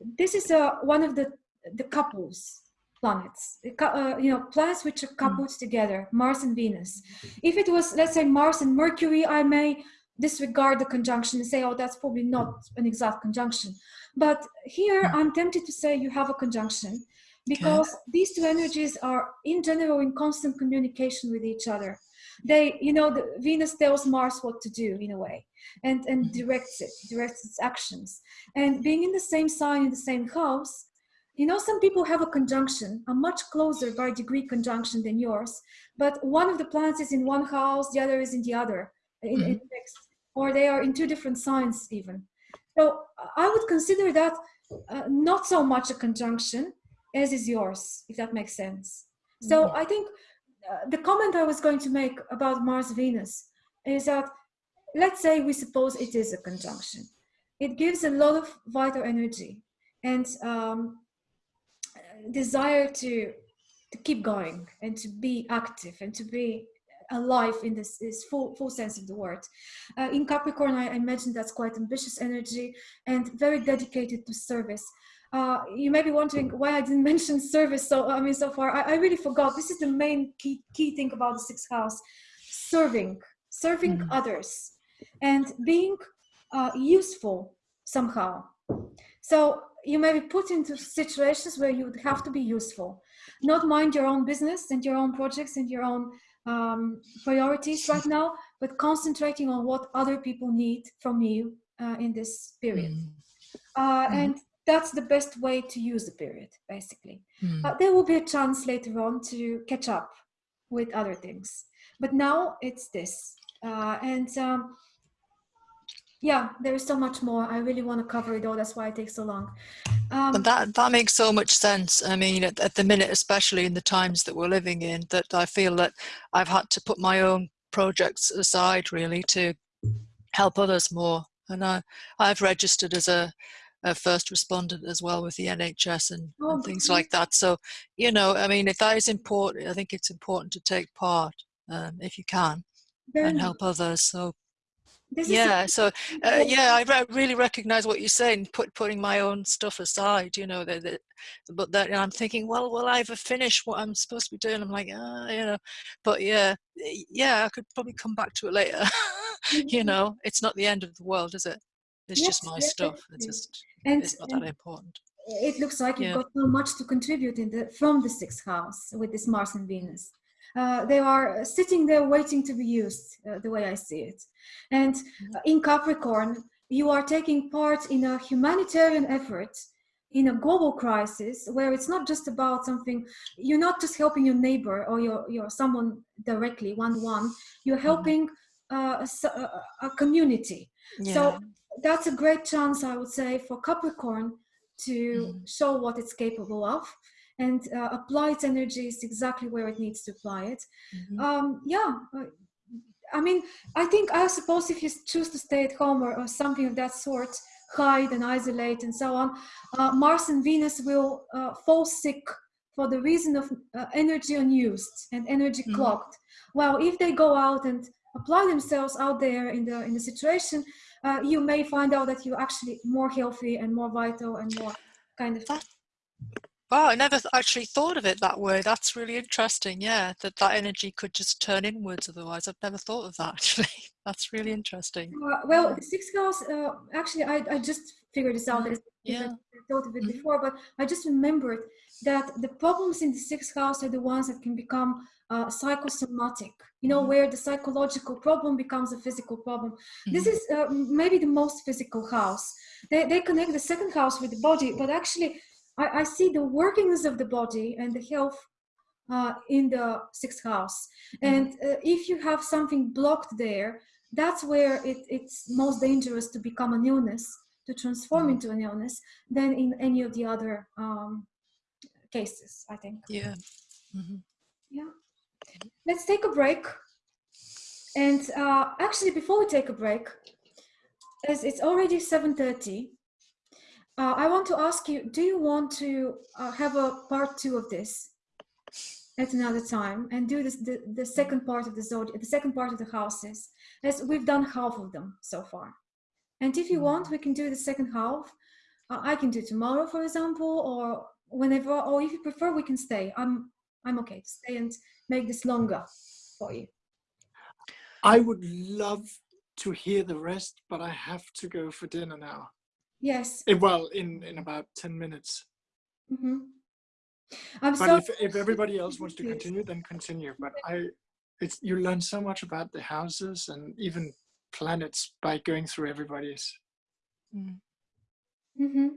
this is uh, one of the the couples planets uh, you know planets which are coupled mm. together mars and venus if it was let's say mars and mercury i may disregard the conjunction and say oh that's probably not an exact conjunction but here mm. i'm tempted to say you have a conjunction because okay. these two energies are in general in constant communication with each other they you know the venus tells mars what to do in a way and and mm-hmm. directs it directs its actions and being in the same sign in the same house you know some people have a conjunction a much closer by degree conjunction than yours but one of the planets is in one house the other is in the other in, mm-hmm. in next, or they are in two different signs even so i would consider that uh, not so much a conjunction as is yours, if that makes sense. So mm-hmm. I think the comment I was going to make about Mars Venus is that let's say we suppose it is a conjunction. it gives a lot of vital energy and um, desire to to keep going and to be active and to be alive in this, this full, full sense of the word. Uh, in Capricorn, I, I imagine that's quite ambitious energy and very dedicated to service. Uh, you may be wondering why I didn't [LAUGHS] mention service. So I mean, so far I, I, really forgot. This is the main key key thing about the sixth house: serving, serving mm. others, and being uh, useful somehow. So you may be put into situations where you would have to be useful, not mind your own business and your own projects and your own um, priorities right now, but concentrating on what other people need from you uh, in this period. Mm. Uh, mm. And that's the best way to use the period, basically. Mm. Uh, there will be a chance later on to catch up with other things. But now it's this. Uh, and um, yeah, there is so much more. I really want to cover it all. That's why it takes so long. Um, but that that makes so much sense. I mean, at, at, the minute, especially in the times that we're living in, that I feel that I've had to put my own projects aside really to help others more. And I I've registered as a, a first respondent as well with the NHS and, oh, and things like that. So you know, I mean, if that is important, I think it's important to take part um, if you can and help others. So this yeah so uh, yeah i re- really recognize what you're saying put putting my own stuff aside you know that, that but that i'm thinking well will i ever finish what i'm supposed to be doing i'm like ah, you know but yeah yeah i could probably come back to it later [LAUGHS] you mm-hmm. know it's not the end of the world is it it's yes, just my yes, stuff it's just and, it's not that important it looks like you've got so much to contribute in the from the sixth house with this mars and venus uh, they are sitting there waiting to be used, uh, the way I see it. And mm-hmm. in Capricorn, you are taking part in a humanitarian effort in a global crisis where it's not just about something you're not just helping your neighbor or your, your someone directly one-to-one you're mm-hmm. helping uh, a, a, community yeah. so that's a great chance i would say for capricorn to mm. show what it's capable of and uh, apply its energies exactly where it needs to apply it. Mm-hmm. Um, yeah, uh, I mean, I think I suppose if you choose to stay at home or, or something of that sort, hide and isolate and so on, uh, Mars and Venus will uh, fall sick for the reason of uh, energy unused and energy mm-hmm. clogged. Well, if they go out and apply themselves out there in the in the situation, uh, you may find out that you're actually more healthy and more vital and more kind of. That Wow, I never actually thought of it that way. That's really interesting. Yeah, that that energy could just turn inwards. Otherwise, I've never thought of that. [LAUGHS] Actually, that's really interesting. Uh, well, six girls. Uh, actually, I, I just figured this out. Yeah. I thought of it mm-hmm. before, but I just remembered that the problems in the sixth house are the ones that can become uh, psychosomatic. You know, mm-hmm. where the psychological problem becomes a physical problem. Mm-hmm. This is uh, maybe the most physical house. They they connect the second house with the body, but actually I, I see the workings of the body and the health uh, in the sixth house. Mm-hmm. And uh, if you have something blocked there, that's where it, it's most dangerous to become an illness, to transform mm-hmm. into an illness, than in any of the other um, cases, I think. Yeah. Mm-hmm. Yeah. Let's take a break. And uh, actually, before we take a break, as it's already 7.30, uh, I want to ask you, do you want to uh, have a part two of this at another time and do this, the, the second part of the zodiac, the second part of the houses, as we've done half of them so far. And if you want, we can do the second half. Uh, I can do tomorrow, for example, or whenever, or if you prefer, we can stay. I'm, I'm okay to stay and make this longer for you. I would love to hear the rest, but I have to go for dinner now. Yes. Eh, well, in in about ten minutes. Mm-hmm. I'm but so if if everybody else wants to continue, then continue. But I, it's you learn so much about the houses and even planets by going through everybody's. Mm. Mm-hmm.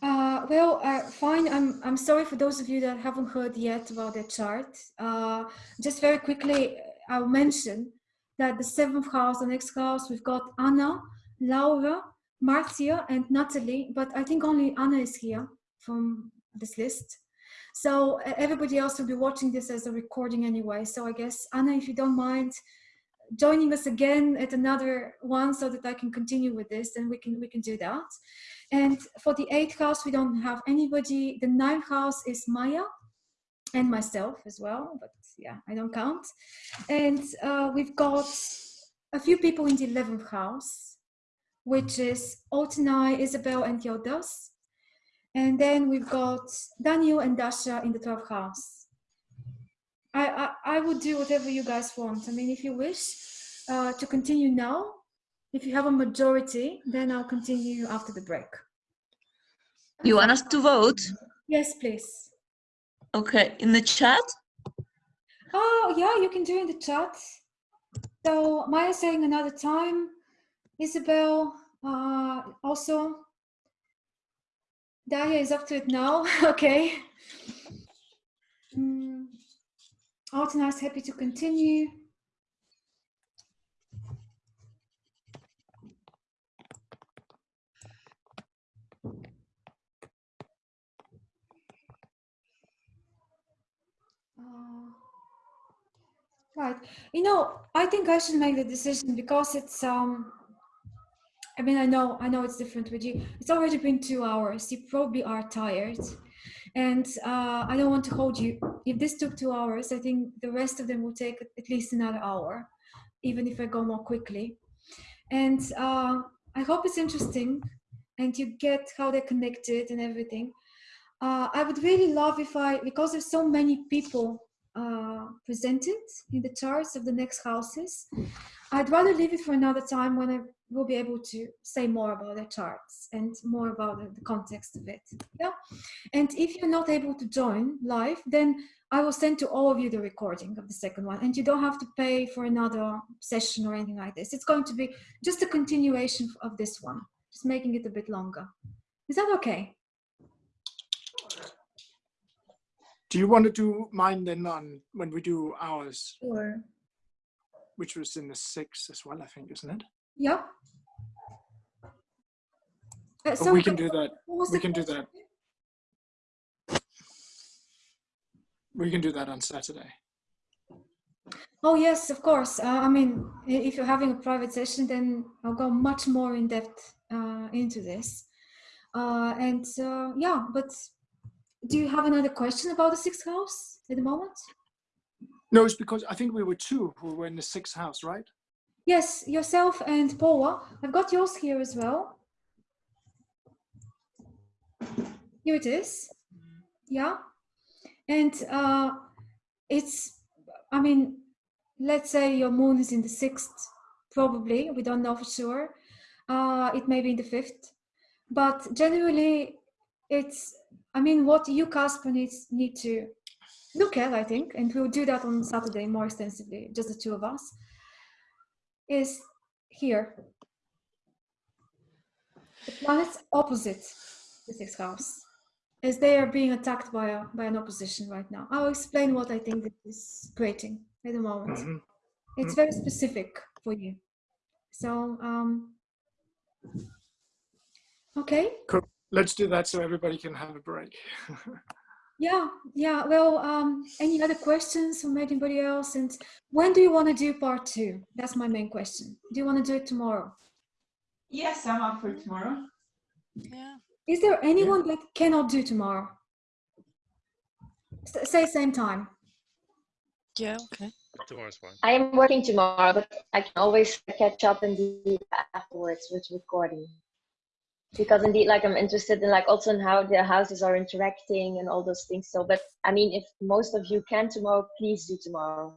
Uh, well, uh, fine. I'm I'm sorry for those of you that haven't heard yet about the chart. Uh, just very quickly, I'll mention that the seventh house, the next house, we've got Anna, Laura, Marcia and Natalie, but I think only Anna is here from this list. So everybody else will be watching this as a recording anyway. So I guess, Anna, if you don't mind, joining us again at another one so that I can continue with this, then we can we can do that. And for the eighth house, we don't have anybody. The ninth house is Maya and myself as well, but yeah, I don't count. And uh, we've got a few people in the 11th house, which is Altenai, Isabel, and Yodas. And then we've got Daniel and Dasha in the 12th house. I, I, I would do whatever you guys want. I mean, if you wish uh, to continue now, if you have a majority, then I'll continue after the break. You want us to vote? Yes, please. Okay, in the chat? Oh, yeah, you can do in the chat. So Maya saying another time. Isabel uh, also. Daria is up to it now. [LAUGHS] okay. Mm. Is happy to continue. Right. You know, I think I should make the decision because it's um I mean I know I know it's different with you. It's already been two hours. You probably are tired. And uh, I don't want to hold you. If this took two hours, I think the rest of them will take at least another hour, even if I go more quickly. And uh, I hope it's interesting and you get how they're connected and everything. Uh, I would really love if I, because there's so many people uh, presented in the charts of the next houses, I'd rather leave it for another time when I will be able to say more about the charts and more about the, the context of it. Yeah. And if you're not able to join live, then I will send to all of you the recording of the second one and you don't have to pay for another session or anything like this. It's going to be just a continuation of this one, just making it a bit longer. Is that okay? Do you want to do mine then on when we do ours, Sure. which was in the six as well, I think, isn't it? Yeah. Uh, But we can do that. We can do that. We can do that on Saturday. Oh yes, of course. Uh, I mean, if you're having a private session, then I'll go much more in depth uh, into this. Uh, and uh, yeah, but do you have another question about the sixth house at the moment? No, it's because I think we were two who were in the sixth house, right? Yes, yourself and Paula. I've got yours here as well. Here it is. Yeah. And uh, it's, I mean, let's say your moon is in the sixth, probably, we don't know for sure. Uh, it may be in the fifth. But generally, it's, I mean, what you, Casper, needs, need to look at, I think, and we'll do that on Saturday more extensively, just the two of us is here. The planets opposite the sixth house, as they are being attacked by a by an opposition right now. I'll explain what I think this is creating at the moment. Mhm. It's very specific for you. So, um, okay. Let's do that so everybody can have a break. [LAUGHS] Yeah, yeah. Well, um, any other questions from anybody else? And when do you want to do part two? That's my main question. Do you want to do it tomorrow? Yes, I'm up for tomorrow. Yeah. Is there anyone that cannot do tomorrow? S- say same time. Yeah. Okay. Tomorrow's fine. I am working tomorrow, but I can always catch up and do it afterwards with recording. Because indeed, like I'm interested in like also in how the houses are interacting and all those things. So, but I mean, if most of you can tomorrow, please do tomorrow.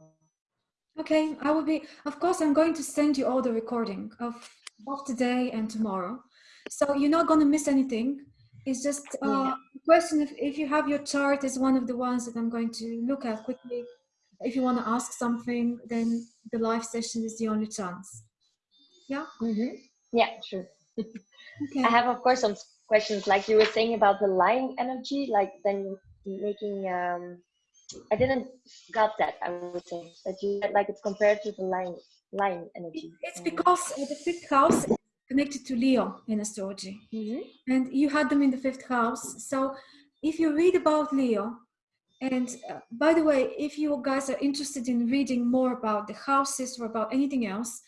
Okay, I will be. Of course, I'm going to send you all the recording of both today and tomorrow, so you're not going to miss anything. It's just uh, Yeah. a question if if you have your chart is one of the ones that I'm going to look at quickly. If you want to ask something, then the live session is the only chance. Yeah. Mm-hmm. Yeah, sure. [LAUGHS] Okay. I have, of course, some questions like you were saying about the line energy, like then making. Um, I didn't got that. I would say that you like it's compared to the line line energy. It's because uh, the fifth house connected to Leo in astrology. hmm and you had them in the fifth house. So if you read about Leo And uh, by the way, if you guys are interested in reading more about the houses or about anything else,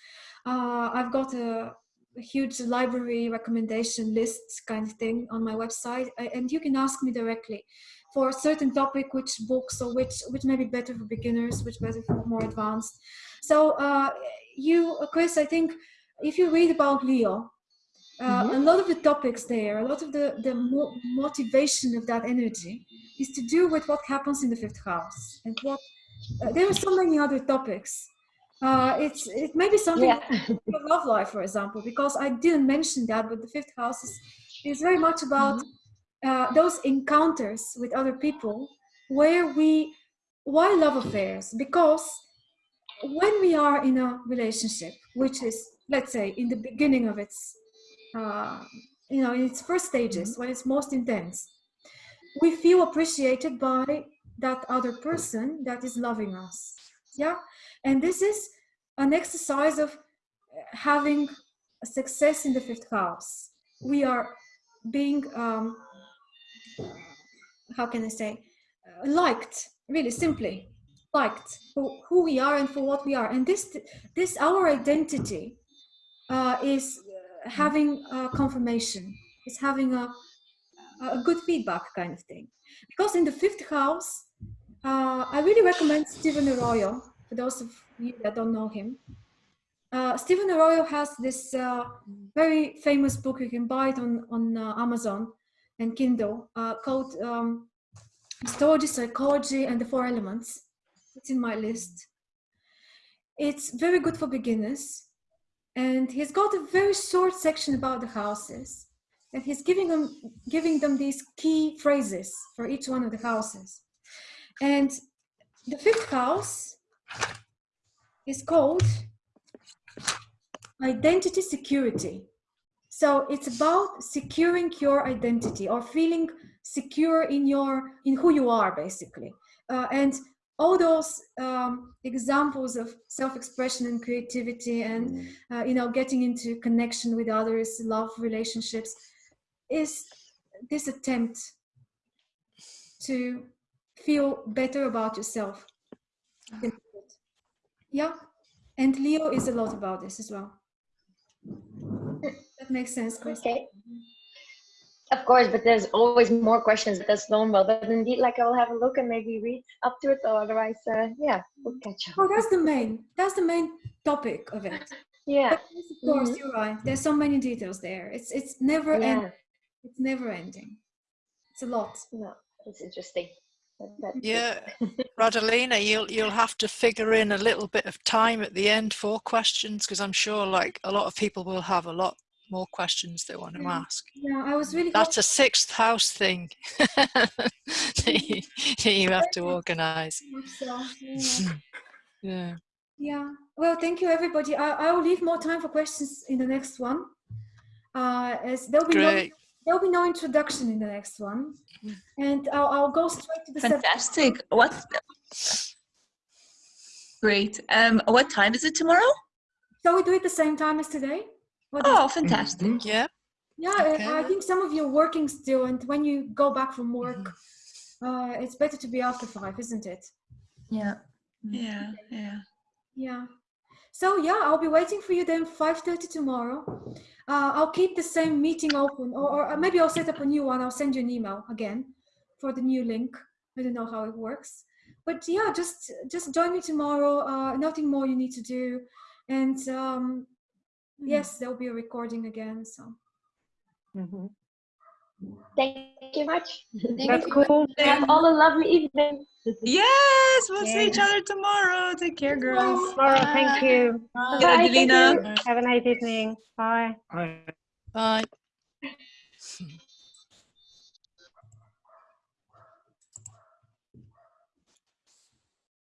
uh, I've got a, huge library recommendation list kind of thing on my website, and you can ask me directly for a certain topic, which books or which which may be better for beginners, which better for more advanced. So uh, you, Chris, I think if you read about Leo, uh, mm -hmm. a lot of the topics there, a lot of the, the mo motivation of that energy is to do with what happens in the fifth house. And what uh, there are so many other topics. Uh, it's it may be something yeah. [LAUGHS] love life, for example, because I didn't mention that, but the fifth house is, is very much about mm -hmm. those encounters with other people where we why love affairs because when we are in a relationship which is let's say in the beginning of its uh, you know, in its first stages, mm-hmm. when it's most intense, we feel appreciated by that other person that is loving us. Yeah. And this is an exercise of having success in the fifth house. We are being, um, how can I say, uh, liked, really simply liked for who we are and for what we are. And this, this our identity uh, is having a confirmation. It's having a, a good feedback kind of thing. Because in the fifth house, uh, I really recommend Stephen Arroyo, those of you that don't know him. Uh, Stephen Arroyo has this uh, very famous book, you can buy it on, on uh, Amazon and Kindle, uh, called um, Astrology, Psychology, and the Four Elements. It's in my list. It's very good for beginners and he's got a very short section about the houses and he's giving them giving them these key phrases for each one of the houses and the fifth house is called identity security. So it's about securing your identity or feeling secure in your in who you are basically. Uh, and all those um, examples of self-expression and creativity and uh, you know getting into connection with others love relationships is this attempt to feel better about yourself yeah and leo is a lot about this as well that makes sense Chris. okay of course, but there's always more questions. That's normal. But indeed, like I'll have a look and maybe read up to it, or otherwise, uh, yeah, we'll catch up. Oh, that's the main. That's the main topic of it. Yeah. But of course, mm -hmm. you're right. There's so many details there. It's it's never yeah. ending. It's never ending. It's a lot. No, it's interesting. Yeah, Radalina, you'll you'll have to figure in a little bit of time at the end for questions because I'm sure like a lot of people will have a lot more questions they want to ask. Yeah, I was really. That's a sixth house thing [LAUGHS] [LAUGHS] you have to organize. So, yeah. [LAUGHS] yeah. Yeah. Well, thank you, everybody. I, I will leave more time for questions in the next one. Uh, as there'll be Great. no there'll be no introduction in the next one, and I'll, I'll go straight to the fantastic. Subject. What? Great. Um, what time is it tomorrow? Shall we do it the same time as today? oh, fantastic. Mm -hmm. Yeah. Yeah, okay. I think some of you are working still, and when you go back from work, mm -hmm. uh, it's better to be after five, isn't it? Yeah. Yeah, yeah. Yeah. So yeah, I'll be waiting for you then 5.30 tomorrow. Uh, I'll keep the same meeting open, or, or maybe I'll set up a new one. I'll send you an email again for the new link. I don't know how it works. But yeah, just just join me tomorrow. Uh, nothing more you need to do. And um, Mm-hmm. yes there'll be a recording again so mm -hmm. Thank you much. Thank that's you. cool. Have all a lovely evening. Yes we'll see each other tomorrow. Take care girls. Tomorrow thank you. Bye, bye you. have a nice evening. Bye. Bye. Bye